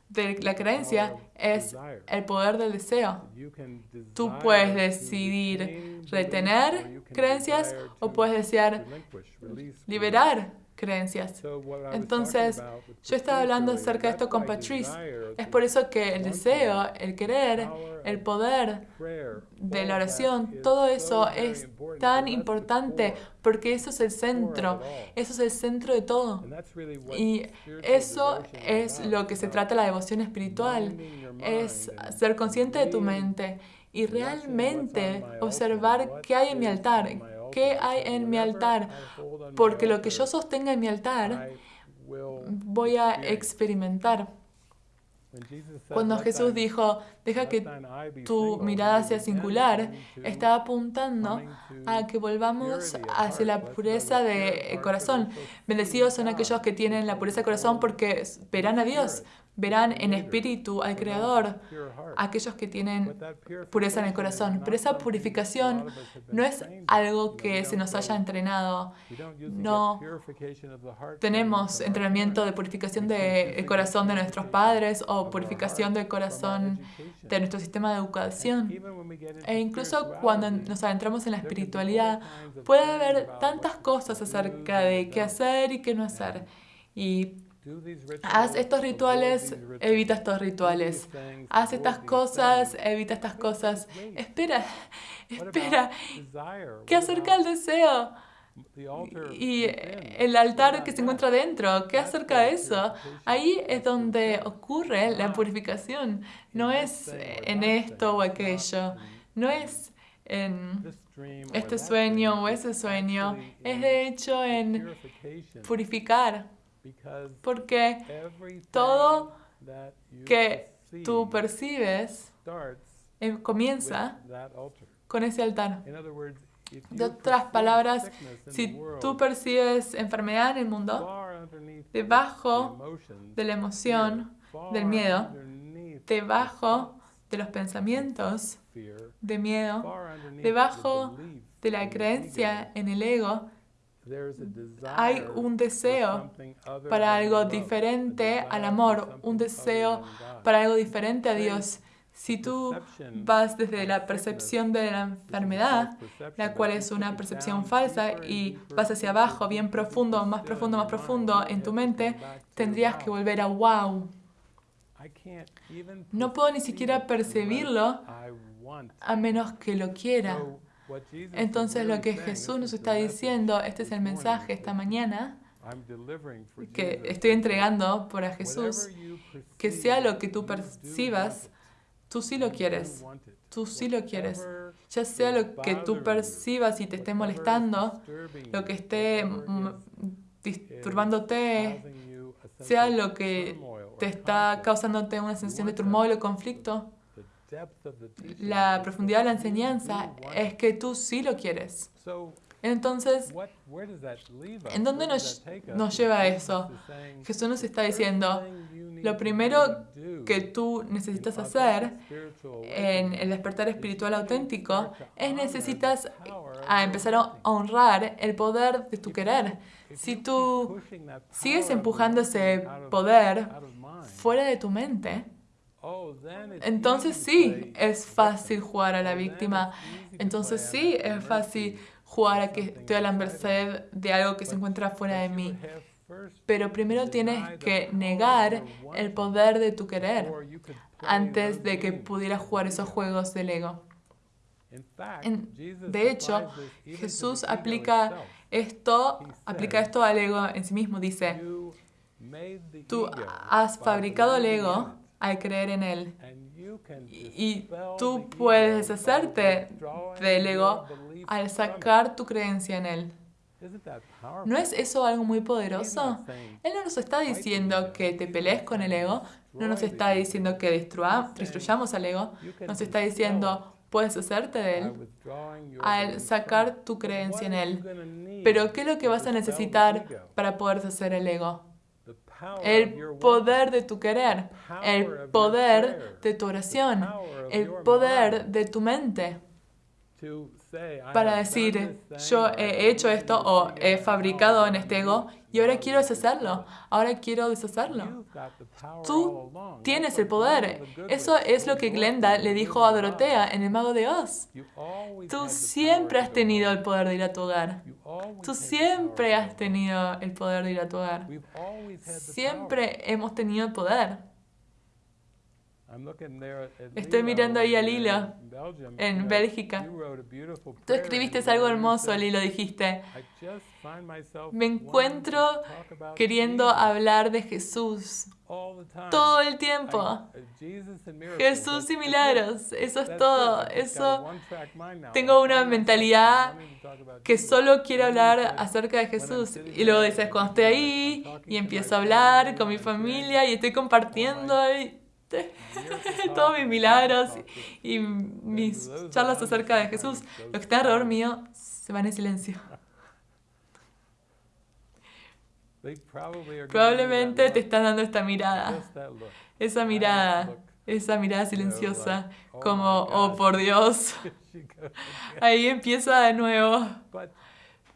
de la creencia es el poder del deseo. Tú puedes decidir retener creencias o puedes desear liberar creencias. Entonces, yo estaba hablando acerca de esto con Patrice. Es por eso que el deseo, el querer, el poder de la oración, todo eso es tan importante porque eso es el centro, eso es el centro de todo. Y eso es lo que se trata la devoción espiritual, es ser consciente de tu mente y realmente observar qué hay en mi altar, qué hay en mi altar, porque lo que yo sostenga en mi altar voy a experimentar. Cuando Jesús dijo, deja que tu mirada sea singular, estaba apuntando a que volvamos hacia la pureza de corazón. Bendecidos son aquellos que tienen la pureza de corazón porque verán a Dios, verán en espíritu al Creador, aquellos que tienen pureza en el corazón. Pero esa purificación no es algo que se nos haya entrenado. No tenemos entrenamiento de purificación del corazón de nuestros padres o purificación del corazón de nuestro sistema de educación. E incluso cuando nos adentramos en la espiritualidad, puede haber tantas cosas acerca de qué hacer y qué no hacer. Y Haz estos rituales, evita estos rituales. Haz estas cosas, evita estas cosas. Espera, espera. ¿Qué acerca del deseo? y el altar que se encuentra dentro, ¿qué acerca de eso? Ahí es donde ocurre la purificación. No es en esto o aquello. No es en este sueño o ese sueño. Es de hecho en purificar. Porque todo que tú percibes eh, comienza con ese altar. De otras palabras, si tú percibes enfermedad en el mundo, debajo de la emoción, del miedo, debajo de los pensamientos de miedo, debajo de la creencia en el ego, hay un deseo para algo diferente al amor, un deseo para algo diferente a Dios. Si tú vas desde la percepción de la enfermedad, la cual es una percepción falsa, y vas hacia abajo, bien profundo, más profundo, más profundo en tu mente, tendrías que volver a wow. No puedo ni siquiera percibirlo a menos que lo quiera. Entonces lo que Jesús nos está diciendo, este es el mensaje esta mañana, que estoy entregando por a Jesús, que sea lo que tú percibas, tú sí lo quieres, tú sí lo quieres. Ya sea lo que tú percibas y te esté molestando, lo que esté disturbándote, sea lo que te está causándote una sensación de turmoil o conflicto, la profundidad de la enseñanza es que tú sí lo quieres. Entonces, ¿en dónde nos, nos lleva eso? Jesús nos está diciendo, lo primero que tú necesitas hacer en el despertar espiritual auténtico es necesitas a empezar a honrar el poder de tu querer. Si tú sigues empujando ese poder fuera de tu mente, entonces sí, es fácil jugar a la víctima. Entonces sí, es fácil jugar a que estoy a la merced de algo que se encuentra fuera de mí. Pero primero tienes que negar el poder de tu querer antes de que pudieras jugar esos juegos del ego. de hecho, Jesús aplica esto, aplica esto al ego en sí mismo. Dice, tú has fabricado el ego al creer en Él. Y tú puedes deshacerte del ego al sacar tu creencia en Él. ¿No es eso algo muy poderoso? Él no nos está diciendo que te pelees con el ego, no nos está diciendo que destruyamos al ego, nos está diciendo, puedes hacerte de él al sacar tu creencia en él. Pero ¿qué es lo que vas a necesitar para poder deshacer el ego? El poder de tu querer, el poder de tu oración, el poder de tu mente. para decir, yo he hecho esto o he fabricado en este ego y ahora quiero deshacerlo, ahora quiero deshacerlo. Tú tienes el poder. Eso es lo que Glenda le dijo a Dorotea en El Mago de Oz. Tú siempre has tenido el poder de ir a tu hogar. Tú siempre has tenido el poder de ir a tu hogar. Siempre hemos tenido el poder. Estoy mirando ahí a Lilo en Bélgica. Tú escribiste algo hermoso, Lilo, dijiste. Me encuentro queriendo hablar de Jesús todo el tiempo. Jesús y milagros, eso es todo. Eso tengo una mentalidad que solo quiero hablar acerca de Jesús. Y luego dices, cuando estoy ahí y empiezo a hablar con mi familia y estoy compartiendo todos mis milagros y mis charlas acerca de Jesús, lo que está alrededor mío se van en silencio. Probablemente te están dando esta mirada, esa mirada, esa mirada silenciosa, como, oh por Dios, ahí empieza de nuevo.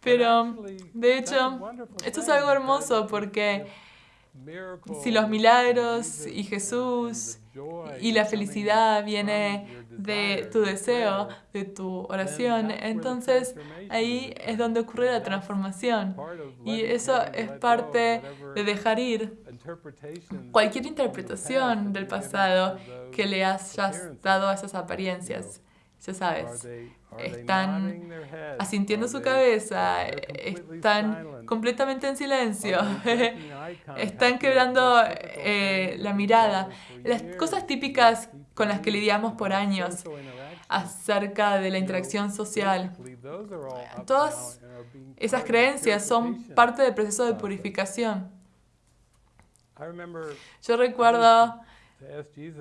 Pero, de hecho, esto es algo hermoso porque si los milagros y Jesús y la felicidad viene de tu deseo, de tu oración, entonces ahí es donde ocurre la transformación. Y eso es parte de dejar ir cualquier interpretación del pasado que le hayas dado a esas apariencias. ya sabes, están asintiendo su cabeza, están completamente en silencio, están quebrando eh, la mirada. Las cosas típicas con las que lidiamos por años acerca de la interacción social. Todas esas creencias son parte del proceso de purificación. Yo recuerdo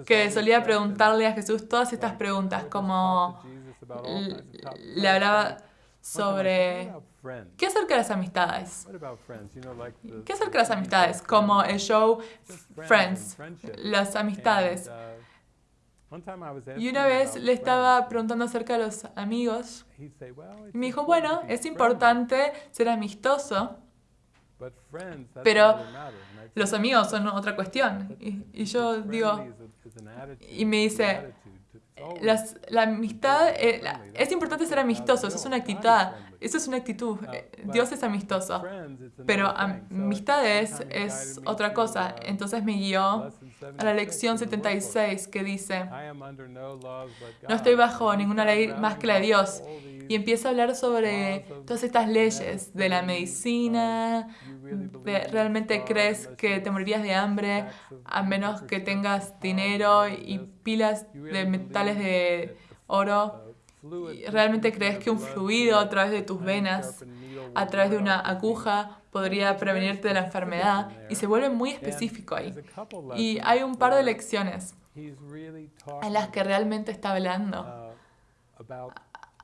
que solía preguntarle a Jesús todas estas preguntas, como le hablaba sobre qué acerca de las amistades. ¿Qué acerca de las amistades? Como el show Friends, las amistades. Y una vez le estaba preguntando acerca de los amigos. Y me dijo, bueno, es importante ser amistoso, pero los amigos son otra cuestión. Y, yo digo, y me dice, la amistad, eh, es importante ser amistoso, eso es una actitud, eso es una actitud, eh, Dios es amistoso, pero amistad es otra cosa. Entonces me guió a la lección 76 que dice, no estoy bajo ninguna ley más que la de Dios. Y empieza a hablar sobre todas estas leyes de la medicina, realmente crees que te morirías de hambre a menos que tengas dinero y pilas de metales de oro. ¿Realmente crees que un fluido a través de tus venas, a través de una aguja, podría prevenirte de la enfermedad y se vuelve muy específico ahí. Y hay un par de lecciones en las que realmente está hablando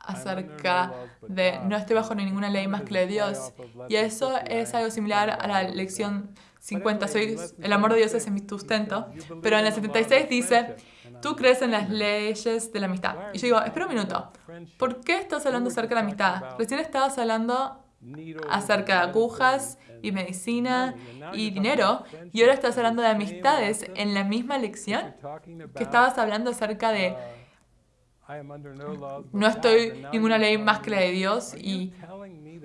acerca de no estoy bajo ninguna ley más que la de Dios. Y eso es algo similar a la lección 50, soy, el amor de Dios es mi sustento. Pero en la 76 dice, tú crees en las leyes de la amistad. Y yo digo, espera un minuto, ¿por qué estás hablando acerca de la amistad? Recién estabas hablando acerca de agujas y medicina y dinero, y ahora estás hablando de amistades en la misma lección que estabas hablando acerca de no estoy ninguna ley más que la de Dios y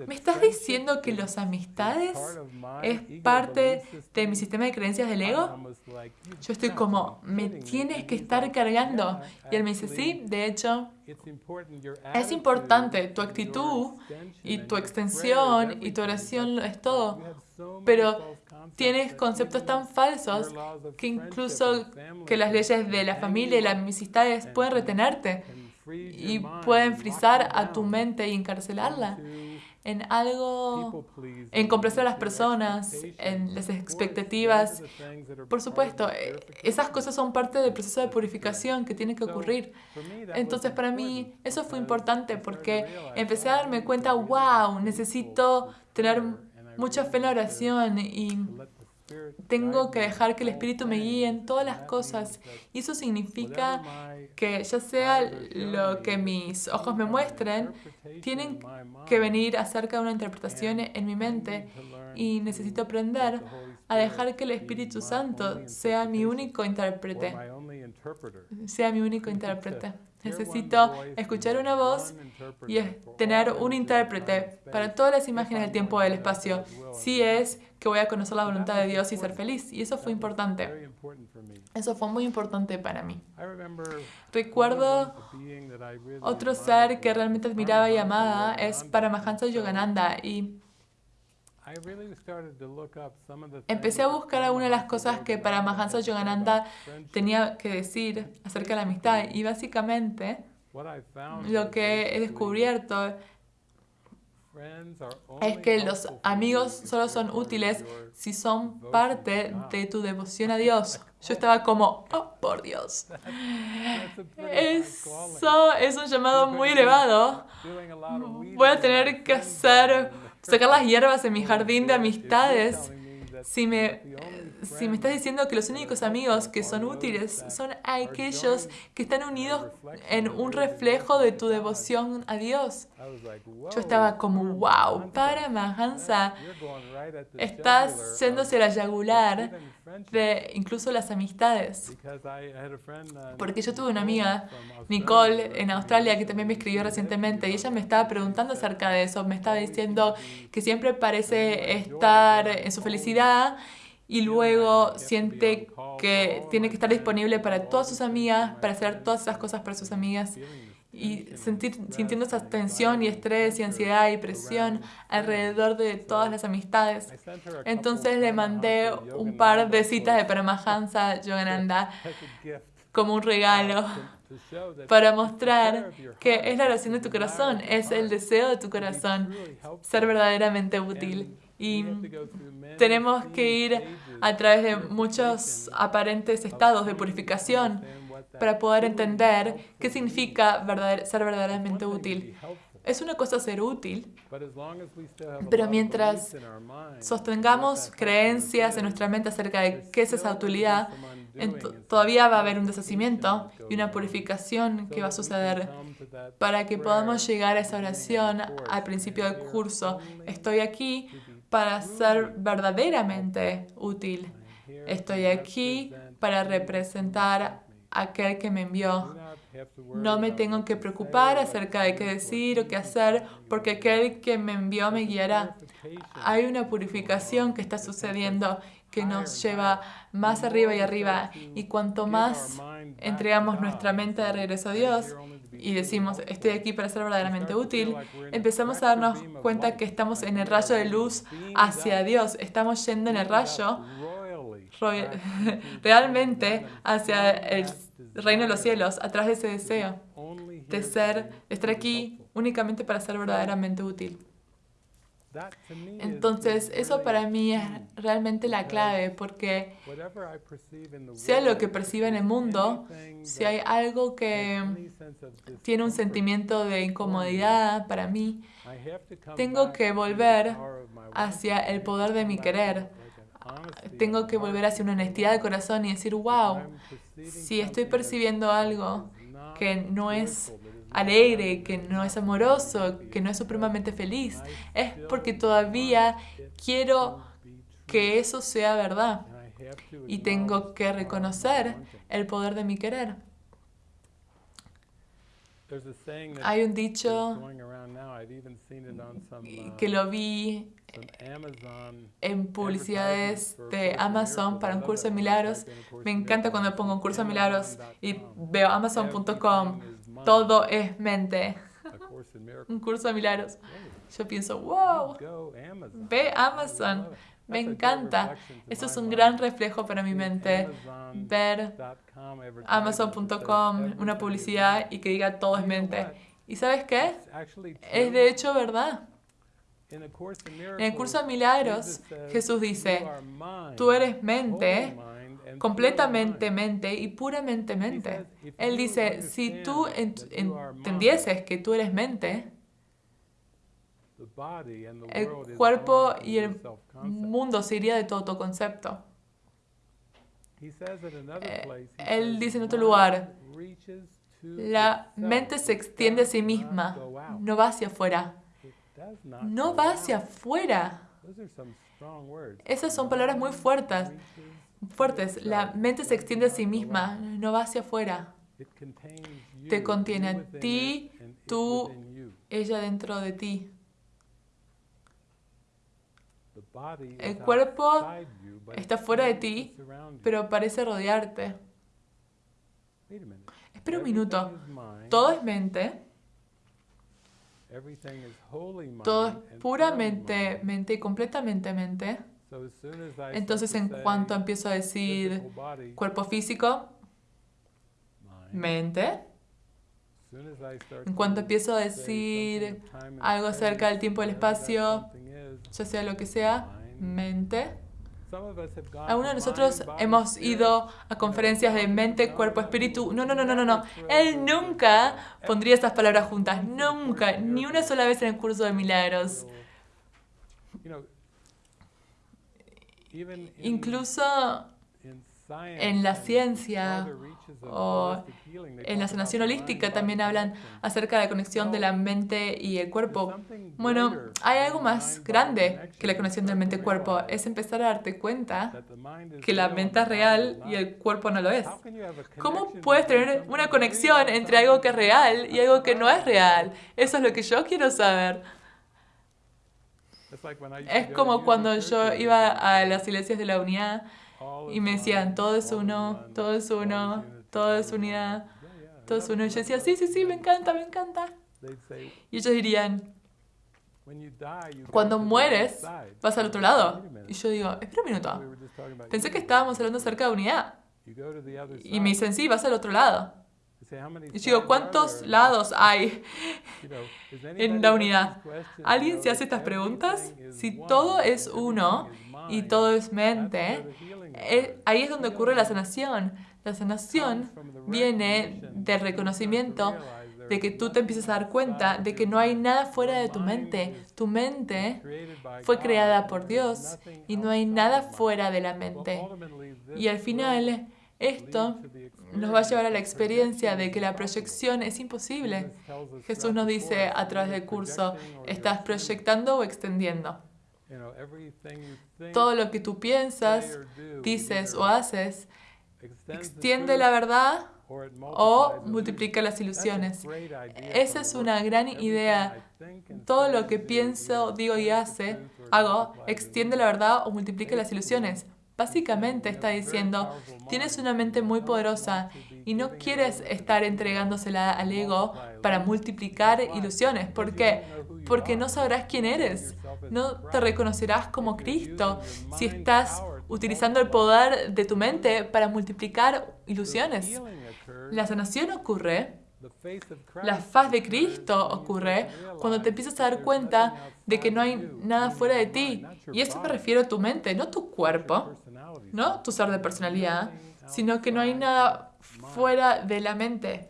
¿Me estás diciendo que las amistades es parte de mi sistema de creencias del ego? Yo estoy como, me tienes que estar cargando. Y él me dice, sí, de hecho, es importante tu actitud y tu extensión y tu oración es todo. Pero tienes conceptos tan falsos que incluso que las leyes de la familia y las amistades pueden retenerte y pueden frizar a tu mente y encarcelarla en algo, en complacer a las personas, en las expectativas. Por supuesto, eh, esas cosas son parte del proceso de purificación que tiene que ocurrir. Entonces, para mí, eso fue importante porque empecé a darme cuenta, wow, necesito tener mucha fe en la oración y tengo que dejar que el Espíritu me guíe en todas las cosas. Y eso significa que ya sea lo que mis ojos me muestren, tienen que venir acerca de una interpretación en mi mente. Y necesito aprender a dejar que el Espíritu Santo sea mi único intérprete. Sea mi único intérprete. Necesito escuchar una voz y tener un intérprete para todas las imágenes del tiempo y del espacio. Si es que voy a conocer la voluntad de Dios y ser feliz. Y eso fue importante. Eso fue muy importante para mí. Recuerdo otro ser que realmente admiraba y amaba es Paramahansa Yogananda y Empecé a buscar algunas de las cosas que Paramahansa Yogananda tenía que decir acerca de la amistad y básicamente lo que he descubierto es que los amigos solo son útiles si son parte de tu devoción a Dios. Yo estaba como, oh, por Dios. Eso es un llamado muy elevado. Voy a tener que hacer, sacar las hierbas en mi jardín de amistades si me, si me estás diciendo que los únicos amigos que son útiles son aquellos que están unidos en un reflejo de tu devoción a Dios. Yo estaba como, wow, para Mahansa, estás yéndose la yagular de incluso las amistades. Porque yo tuve una amiga, Nicole, en Australia, que también me escribió recientemente y ella me estaba preguntando acerca de eso. Me estaba diciendo que siempre parece estar en su felicidad y luego siente que tiene que estar disponible para todas sus amigas, para hacer todas esas cosas para sus amigas y sentir, sintiendo esa tensión y estrés y ansiedad y presión alrededor de todas las amistades. Entonces le mandé un par de citas de Paramahansa Yogananda como un regalo para mostrar que es la oración de tu corazón, es el deseo de tu corazón ser verdaderamente útil. Y tenemos que ir a través de muchos aparentes estados de purificación para poder entender qué significa ser verdaderamente útil. Es una cosa ser útil, pero mientras sostengamos creencias en nuestra mente acerca de qué es esa utilidad, todavía va a haber un deshacimiento y una purificación que va a suceder para que podamos llegar a esa oración al principio del curso. Estoy aquí para ser verdaderamente útil. Estoy aquí para representar aquel que me envió. No me tengo que preocupar acerca de qué decir o qué hacer, porque aquel que me envió me guiará. Hay una purificación que está sucediendo que nos lleva más arriba y arriba. Y cuanto más entregamos nuestra mente de regreso a Dios y decimos, estoy aquí para ser verdaderamente útil, empezamos a darnos cuenta que estamos en el rayo de luz hacia Dios. Estamos yendo en el rayo realmente hacia el reino de los cielos, atrás de ese deseo de ser, de estar aquí únicamente para ser verdaderamente útil. Entonces, eso para mí es realmente la clave, porque sea lo que perciba en el mundo, si hay algo que tiene un sentimiento de incomodidad para mí, tengo que volver hacia el poder de mi querer. Tengo que volver hacia una honestidad de corazón y decir, wow, si estoy percibiendo algo que no es alegre, que no es amoroso, que no es supremamente feliz, es porque todavía quiero que eso sea verdad y tengo que reconocer el poder de mi querer. Hay un dicho que lo vi en publicidades de Amazon para un curso de milagros. Me encanta cuando pongo un curso de milagros y veo amazon.com todo es mente. Un curso de milagros. Yo pienso, wow, ve Amazon. Me encanta. Eso es un gran reflejo para mi mente. Ver Amazon.com, una publicidad y que diga todo es mente. ¿Y sabes qué? Es de hecho verdad. En el curso de milagros, Jesús dice, tú eres mente completamente mente y puramente mente. Él dice, si tú entendieses que tú eres mente, el cuerpo y el mundo se iría de todo tu concepto. Eh, él dice en otro lugar, la mente se extiende a sí misma, no va hacia afuera. No va hacia afuera. Esas son palabras muy fuertes fuertes. La mente se extiende a sí misma, no va hacia afuera. Te contiene a ti, tú, ella dentro de ti. El cuerpo está fuera de ti, pero parece rodearte. Espera un minuto. Todo es mente. Todo es puramente mente y completamente mente. Entonces, en cuanto empiezo a decir cuerpo físico, mente, en cuanto empiezo a decir algo acerca del tiempo y el espacio, ya sea lo que sea, mente. Algunos de nosotros hemos ido a conferencias de mente, cuerpo, espíritu. No, no, no, no, no, no. Él nunca pondría esas palabras juntas. Nunca. Ni una sola vez en el curso de milagros. Incluso en la ciencia o en la sanación holística también hablan acerca de la conexión de la mente y el cuerpo. Bueno, hay algo más grande que la conexión de la mente y el cuerpo. Es empezar a darte cuenta que la mente es real y el cuerpo no lo es. ¿Cómo puedes tener una conexión entre algo que es real y algo que no es real? Eso es lo que yo quiero saber. Es como cuando yo iba a las iglesias de la unidad y me decían, todo es uno, todo es uno, todo es unidad. todo es uno. Y yo decía, sí, sí, sí, me encanta, me encanta. Y ellos dirían, cuando mueres, vas al otro lado. Y yo digo, espera un minuto. Pensé que estábamos hablando acerca de unidad. Y me dicen, sí, vas al otro lado. Y yo digo, ¿cuántos lados hay en la unidad? ¿Alguien se hace estas preguntas? Si todo es uno y todo es mente, eh, ahí es donde ocurre la sanación. La sanación viene del reconocimiento de que tú te empieces a dar cuenta de que no hay nada fuera de tu mente. Tu mente fue creada por Dios y no hay nada fuera de la mente. Y al final, esto nos va a llevar a la experiencia de que la proyección es imposible. Jesús nos dice a través del curso, ¿estás proyectando o extendiendo? Todo lo que tú piensas, dices o haces, extiende la verdad o multiplica las ilusiones. Esa es una gran idea. Todo lo que pienso, digo y hago, extiende la verdad o multiplica las ilusiones. Básicamente está diciendo, tienes una mente muy poderosa y no quieres estar entregándosela al ego para multiplicar ilusiones. ¿Por qué? Porque no sabrás quién eres. No te reconocerás como Cristo si estás utilizando el poder de tu mente para multiplicar ilusiones. La sanación ocurre la faz de Cristo ocurre cuando te empiezas a dar cuenta de que no hay nada fuera de ti. Y eso me refiero a tu mente, no tu cuerpo, no tu ser de personalidad, sino que no hay nada fuera de la mente.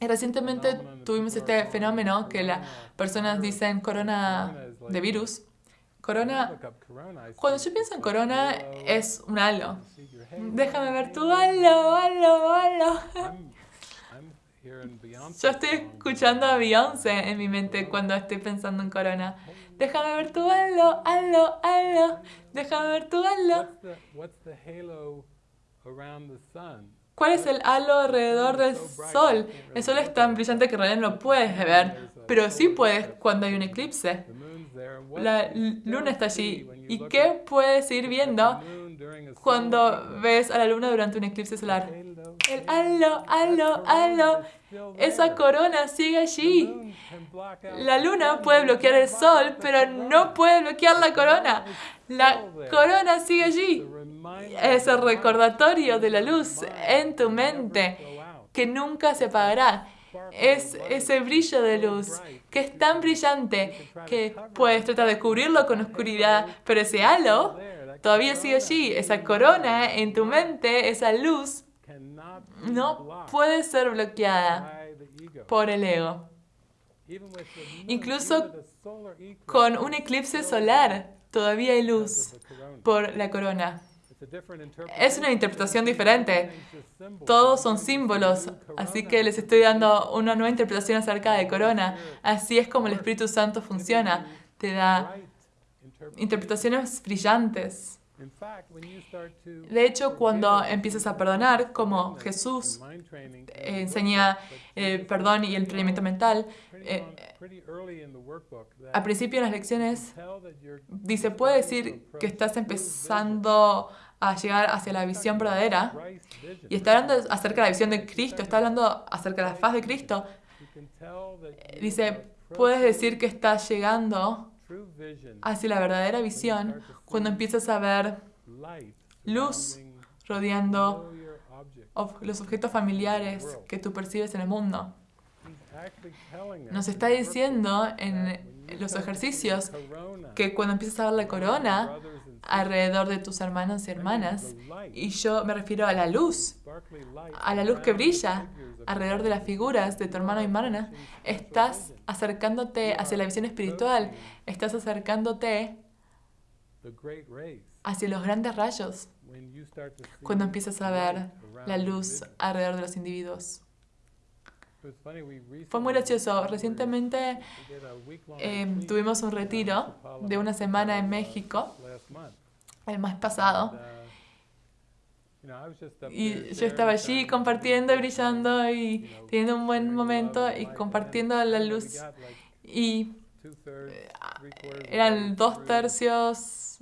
Recientemente tuvimos este fenómeno que las personas dicen corona de virus. Corona, cuando yo pienso en corona, es un halo. Déjame ver tu halo, halo, halo. Yo estoy escuchando a Beyoncé en mi mente cuando estoy pensando en corona. Déjame ver tu halo, halo, halo. Déjame ver tu halo. ¿Cuál es el halo alrededor del sol? El sol es tan brillante que en realidad no lo puedes ver, pero sí puedes cuando hay un eclipse. La luna está allí. ¿Y qué puedes ir viendo cuando ves a la luna durante un eclipse solar? El halo, halo, halo. Esa corona sigue allí. La luna puede bloquear el sol, pero no puede bloquear la corona. La corona sigue allí. Es el recordatorio de la luz en tu mente que nunca se apagará. Es ese brillo de luz que es tan brillante que puedes tratar de cubrirlo con oscuridad, pero ese halo todavía sigue allí. Esa corona en tu mente, esa luz, no puede ser bloqueada por el ego. Incluso con un eclipse solar, todavía hay luz por la corona. Es una interpretación diferente. Todos son símbolos, así que les estoy dando una nueva interpretación acerca de corona. Así es como el Espíritu Santo funciona. Te da interpretaciones brillantes. De hecho, cuando empiezas a perdonar, como Jesús enseña el perdón y el entrenamiento mental, eh, al principio en las lecciones dice, puede decir que estás empezando a llegar hacia la visión verdadera y está hablando acerca de la visión de Cristo, está hablando acerca de la faz de Cristo, dice, puedes decir que estás llegando hacia la verdadera visión cuando empiezas a ver luz rodeando los objetos familiares que tú percibes en el mundo. Nos está diciendo en los ejercicios que cuando empiezas a ver la corona alrededor de tus hermanos y hermanas, y yo me refiero a la luz, a la luz que brilla alrededor de las figuras de tu hermano y hermana, estás acercándote hacia la visión espiritual, estás acercándote hacia los grandes rayos cuando empiezas a ver la luz alrededor de los individuos. Fue muy gracioso. Recientemente em, tuvimos un retiro de una semana en México, el mes pasado. Y yo estaba allí compartiendo, brillando y teniendo un buen momento y compartiendo la luz. Y eran dos tercios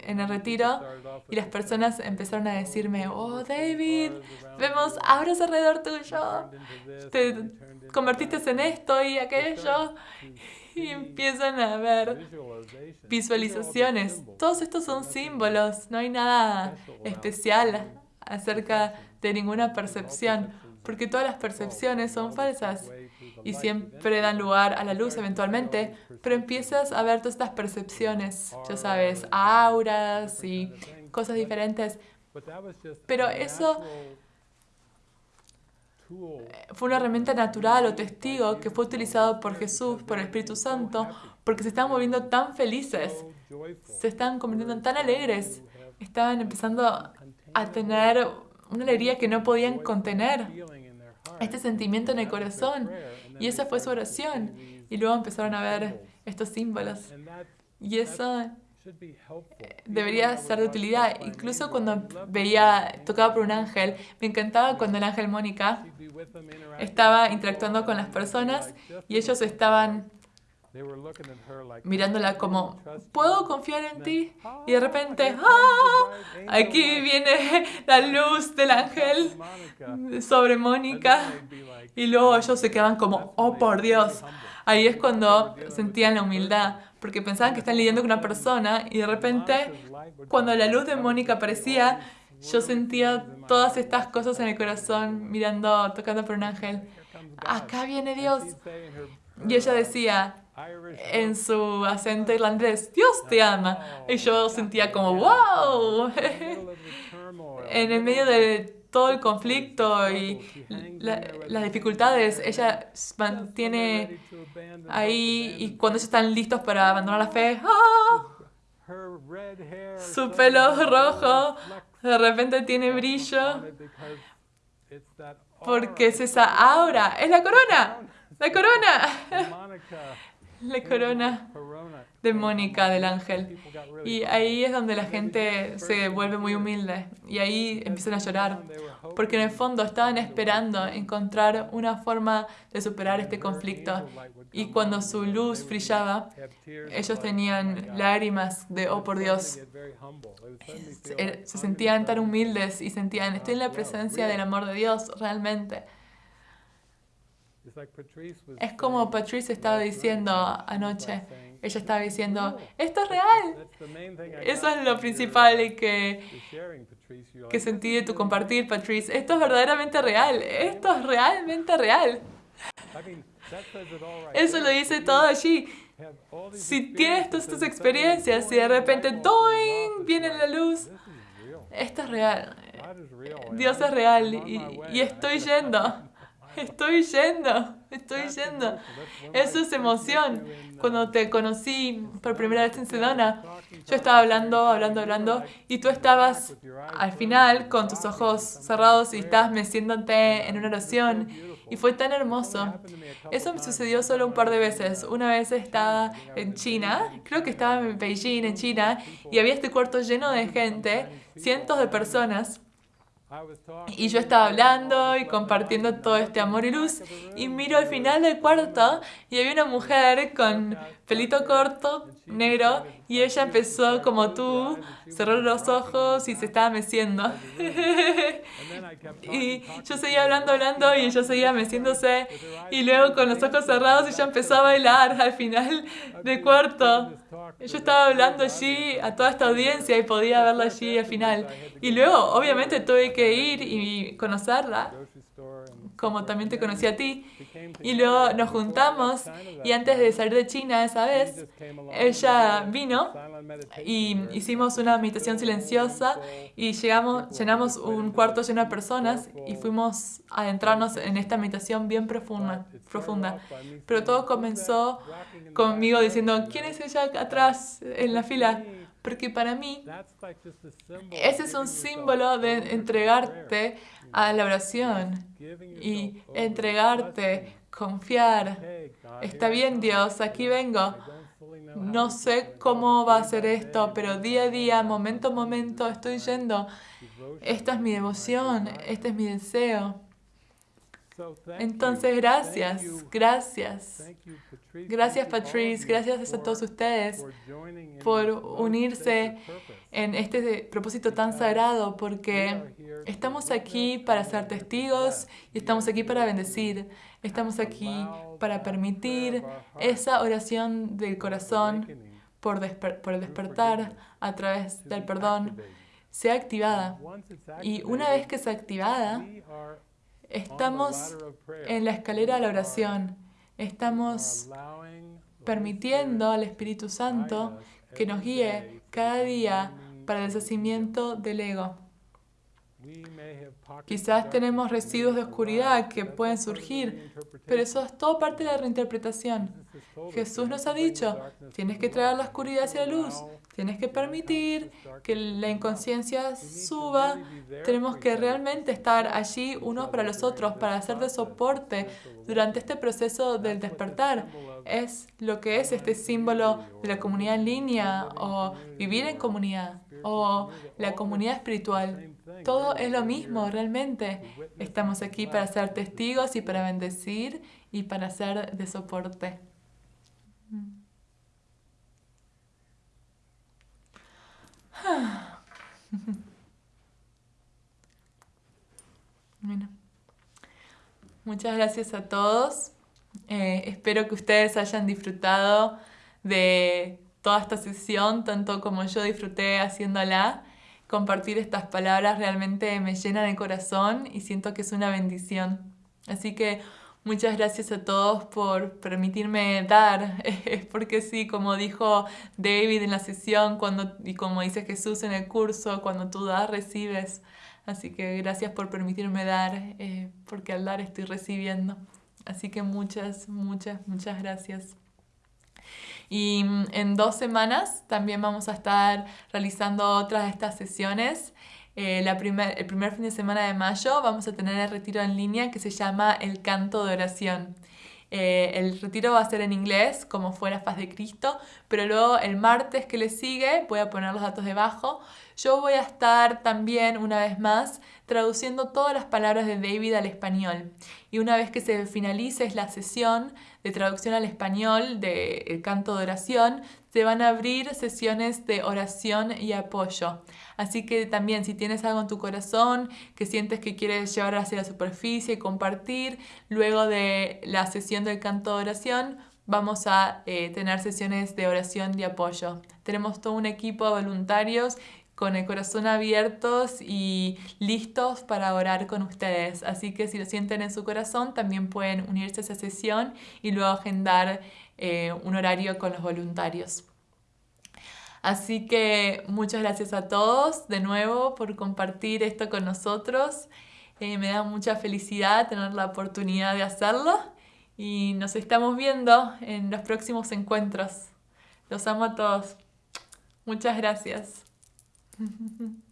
en el retiro y las personas empezaron a decirme, oh David, vemos auras alrededor tuyo, te convertiste en esto y aquello y empiezan a ver visualizaciones. Todos estos son símbolos, no hay nada especial acerca de ninguna percepción, porque todas las percepciones son falsas y siempre dan lugar a la luz eventualmente, pero empiezas a ver todas estas percepciones, ya sabes, auras y cosas diferentes. Pero eso fue una herramienta natural o testigo que fue utilizado por Jesús, por el Espíritu Santo, porque se estaban volviendo tan felices, se estaban convirtiendo tan alegres, estaban empezando a tener una alegría que no podían contener, este sentimiento en el corazón. Y esa fue su oración. Y luego empezaron a ver estos símbolos. Y eso debería ser de utilidad. Incluso cuando veía, tocaba por un ángel, me encantaba cuando el ángel Mónica estaba interactuando con las personas y ellos estaban mirándola como, ¿puedo confiar en ti? Y de repente, ¡ah! Aquí viene la luz del ángel sobre Mónica. Y luego ellos se quedaban como, oh por Dios. Ahí es cuando sentían la humildad, porque pensaban que están lidiando con una persona y de repente, cuando la luz de Mónica aparecía, yo sentía todas estas cosas en el corazón, mirando, tocando por un ángel. Acá viene Dios. Y ella decía, en su acento irlandés, Dios te ama. Y yo sentía como, wow, en el medio de todo el conflicto y las dificultades, ella mantiene ahí y cuando ellos están listos para abandonar la fe, ¡ah! su pelo rojo de repente tiene brillo porque es esa aura, es la corona, la corona la corona de Mónica del ángel. Y ahí es donde la gente se vuelve muy humilde y ahí empiezan a llorar, porque en el fondo estaban esperando encontrar una forma de superar este conflicto. Y cuando su luz brillaba, ellos tenían lágrimas de, oh por Dios, se sentían tan humildes y sentían, estoy en la presencia del amor de Dios realmente. Es como Patrice estaba diciendo anoche. Ella estaba diciendo, esto es real. Eso es lo principal que, que sentí de tu compartir, Patrice. Esto es verdaderamente real. Esto es realmente real. Eso lo dice todo allí. Si tienes todas estas experiencias y de repente ¡doing! viene la luz, esto es real. Dios es real y, y estoy yendo. Estoy yendo, estoy yendo. Eso es emoción. Cuando te conocí por primera vez en Sedona, yo estaba hablando, hablando, hablando, y tú estabas al final con tus ojos cerrados y estabas meciéndote en una oración. Y fue tan hermoso. Eso me sucedió solo un par de veces. Una vez estaba en China, creo que estaba en Beijing, en China, y había este cuarto lleno de gente, cientos de personas. Y yo estaba hablando y compartiendo todo este amor y luz. Y miro al final del cuarto y había una mujer con pelito corto, negro, y ella empezó como tú, cerró los ojos y se estaba meciendo. y yo seguía hablando, hablando y ella seguía meciéndose. y luego con los ojos cerrados ella empezó a bailar al final del cuarto. Yo estaba hablando allí a toda esta audiencia y podía verla allí al final. Y luego, obviamente, tuve que ir y conocerla como también te conocí a ti. Y luego nos juntamos y antes de salir de China esa vez, ella vino y hicimos una meditación silenciosa y llegamos, llenamos un cuarto lleno de personas y fuimos a adentrarnos en esta meditación bien profunda, profunda. Pero todo comenzó conmigo diciendo, ¿quién es ella atrás en la fila? Porque para mí, ese es un símbolo de entregarte a la oración y entregarte, confiar. Está bien Dios, aquí vengo. No sé cómo va a ser esto, pero día a día, momento a momento, estoy yendo. Esta es mi devoción, este es mi deseo. Entonces, gracias, gracias. Gracias Patrice, gracias a todos ustedes por unirse en este propósito tan sagrado, porque estamos aquí para ser testigos y estamos aquí para bendecir. Estamos aquí para permitir esa oración del corazón por, por el despertar a través del perdón sea activada. Y una vez que sea activada, Estamos en la escalera de la oración. Estamos permitiendo al Espíritu Santo que nos guíe cada día para el deshacimiento del ego. Quizás tenemos residuos de oscuridad que pueden surgir, pero eso es todo parte de la reinterpretación. Jesús nos ha dicho, tienes que traer la oscuridad hacia la luz, tienes que permitir que la inconsciencia suba, tenemos que realmente estar allí unos para los otros, para hacer de soporte durante este proceso del despertar. Es lo que es este símbolo de la comunidad en línea o vivir en comunidad o la comunidad espiritual. Todo es lo mismo realmente. Estamos aquí para ser testigos y para bendecir y para ser de soporte. Bueno, muchas gracias a todos. Eh, espero que ustedes hayan disfrutado de toda esta sesión, tanto como yo disfruté haciéndola compartir estas palabras realmente me llena de corazón y siento que es una bendición. Así que muchas gracias a todos por permitirme dar, porque sí, como dijo David en la sesión cuando, y como dice Jesús en el curso, cuando tú das, recibes. Así que gracias por permitirme dar, eh, porque al dar estoy recibiendo. Así que muchas, muchas, muchas gracias. Y mm, en dos semanas también vamos a estar realizando otras de estas sesiones. Eh, la primer, el primer fin de semana de mayo vamos a tener el retiro en línea que se llama El Canto de Oración. Eh, el retiro va a ser en inglés, como fue la faz de Cristo, pero luego el martes que le sigue, voy a poner los datos debajo, yo voy a estar también, una vez más, traduciendo todas las palabras de David al español. Y una vez que se finalice la sesión de traducción al español del canto de oración, se van a abrir sesiones de oración y apoyo. Así que también si tienes algo en tu corazón que sientes que quieres llevar hacia la superficie y compartir, luego de la sesión del canto de oración, vamos a eh, tener sesiones de oración y apoyo. Tenemos todo un equipo de voluntarios con el corazón abiertos y listos para orar con ustedes. Así que si lo sienten en su corazón, también pueden unirse a esa sesión y luego agendar eh, un horario con los voluntarios. Así que muchas gracias a todos de nuevo por compartir esto con nosotros. Eh, me da mucha felicidad tener la oportunidad de hacerlo y nos estamos viendo en los próximos encuentros. Los amo a todos. Muchas gracias. 哼哼哼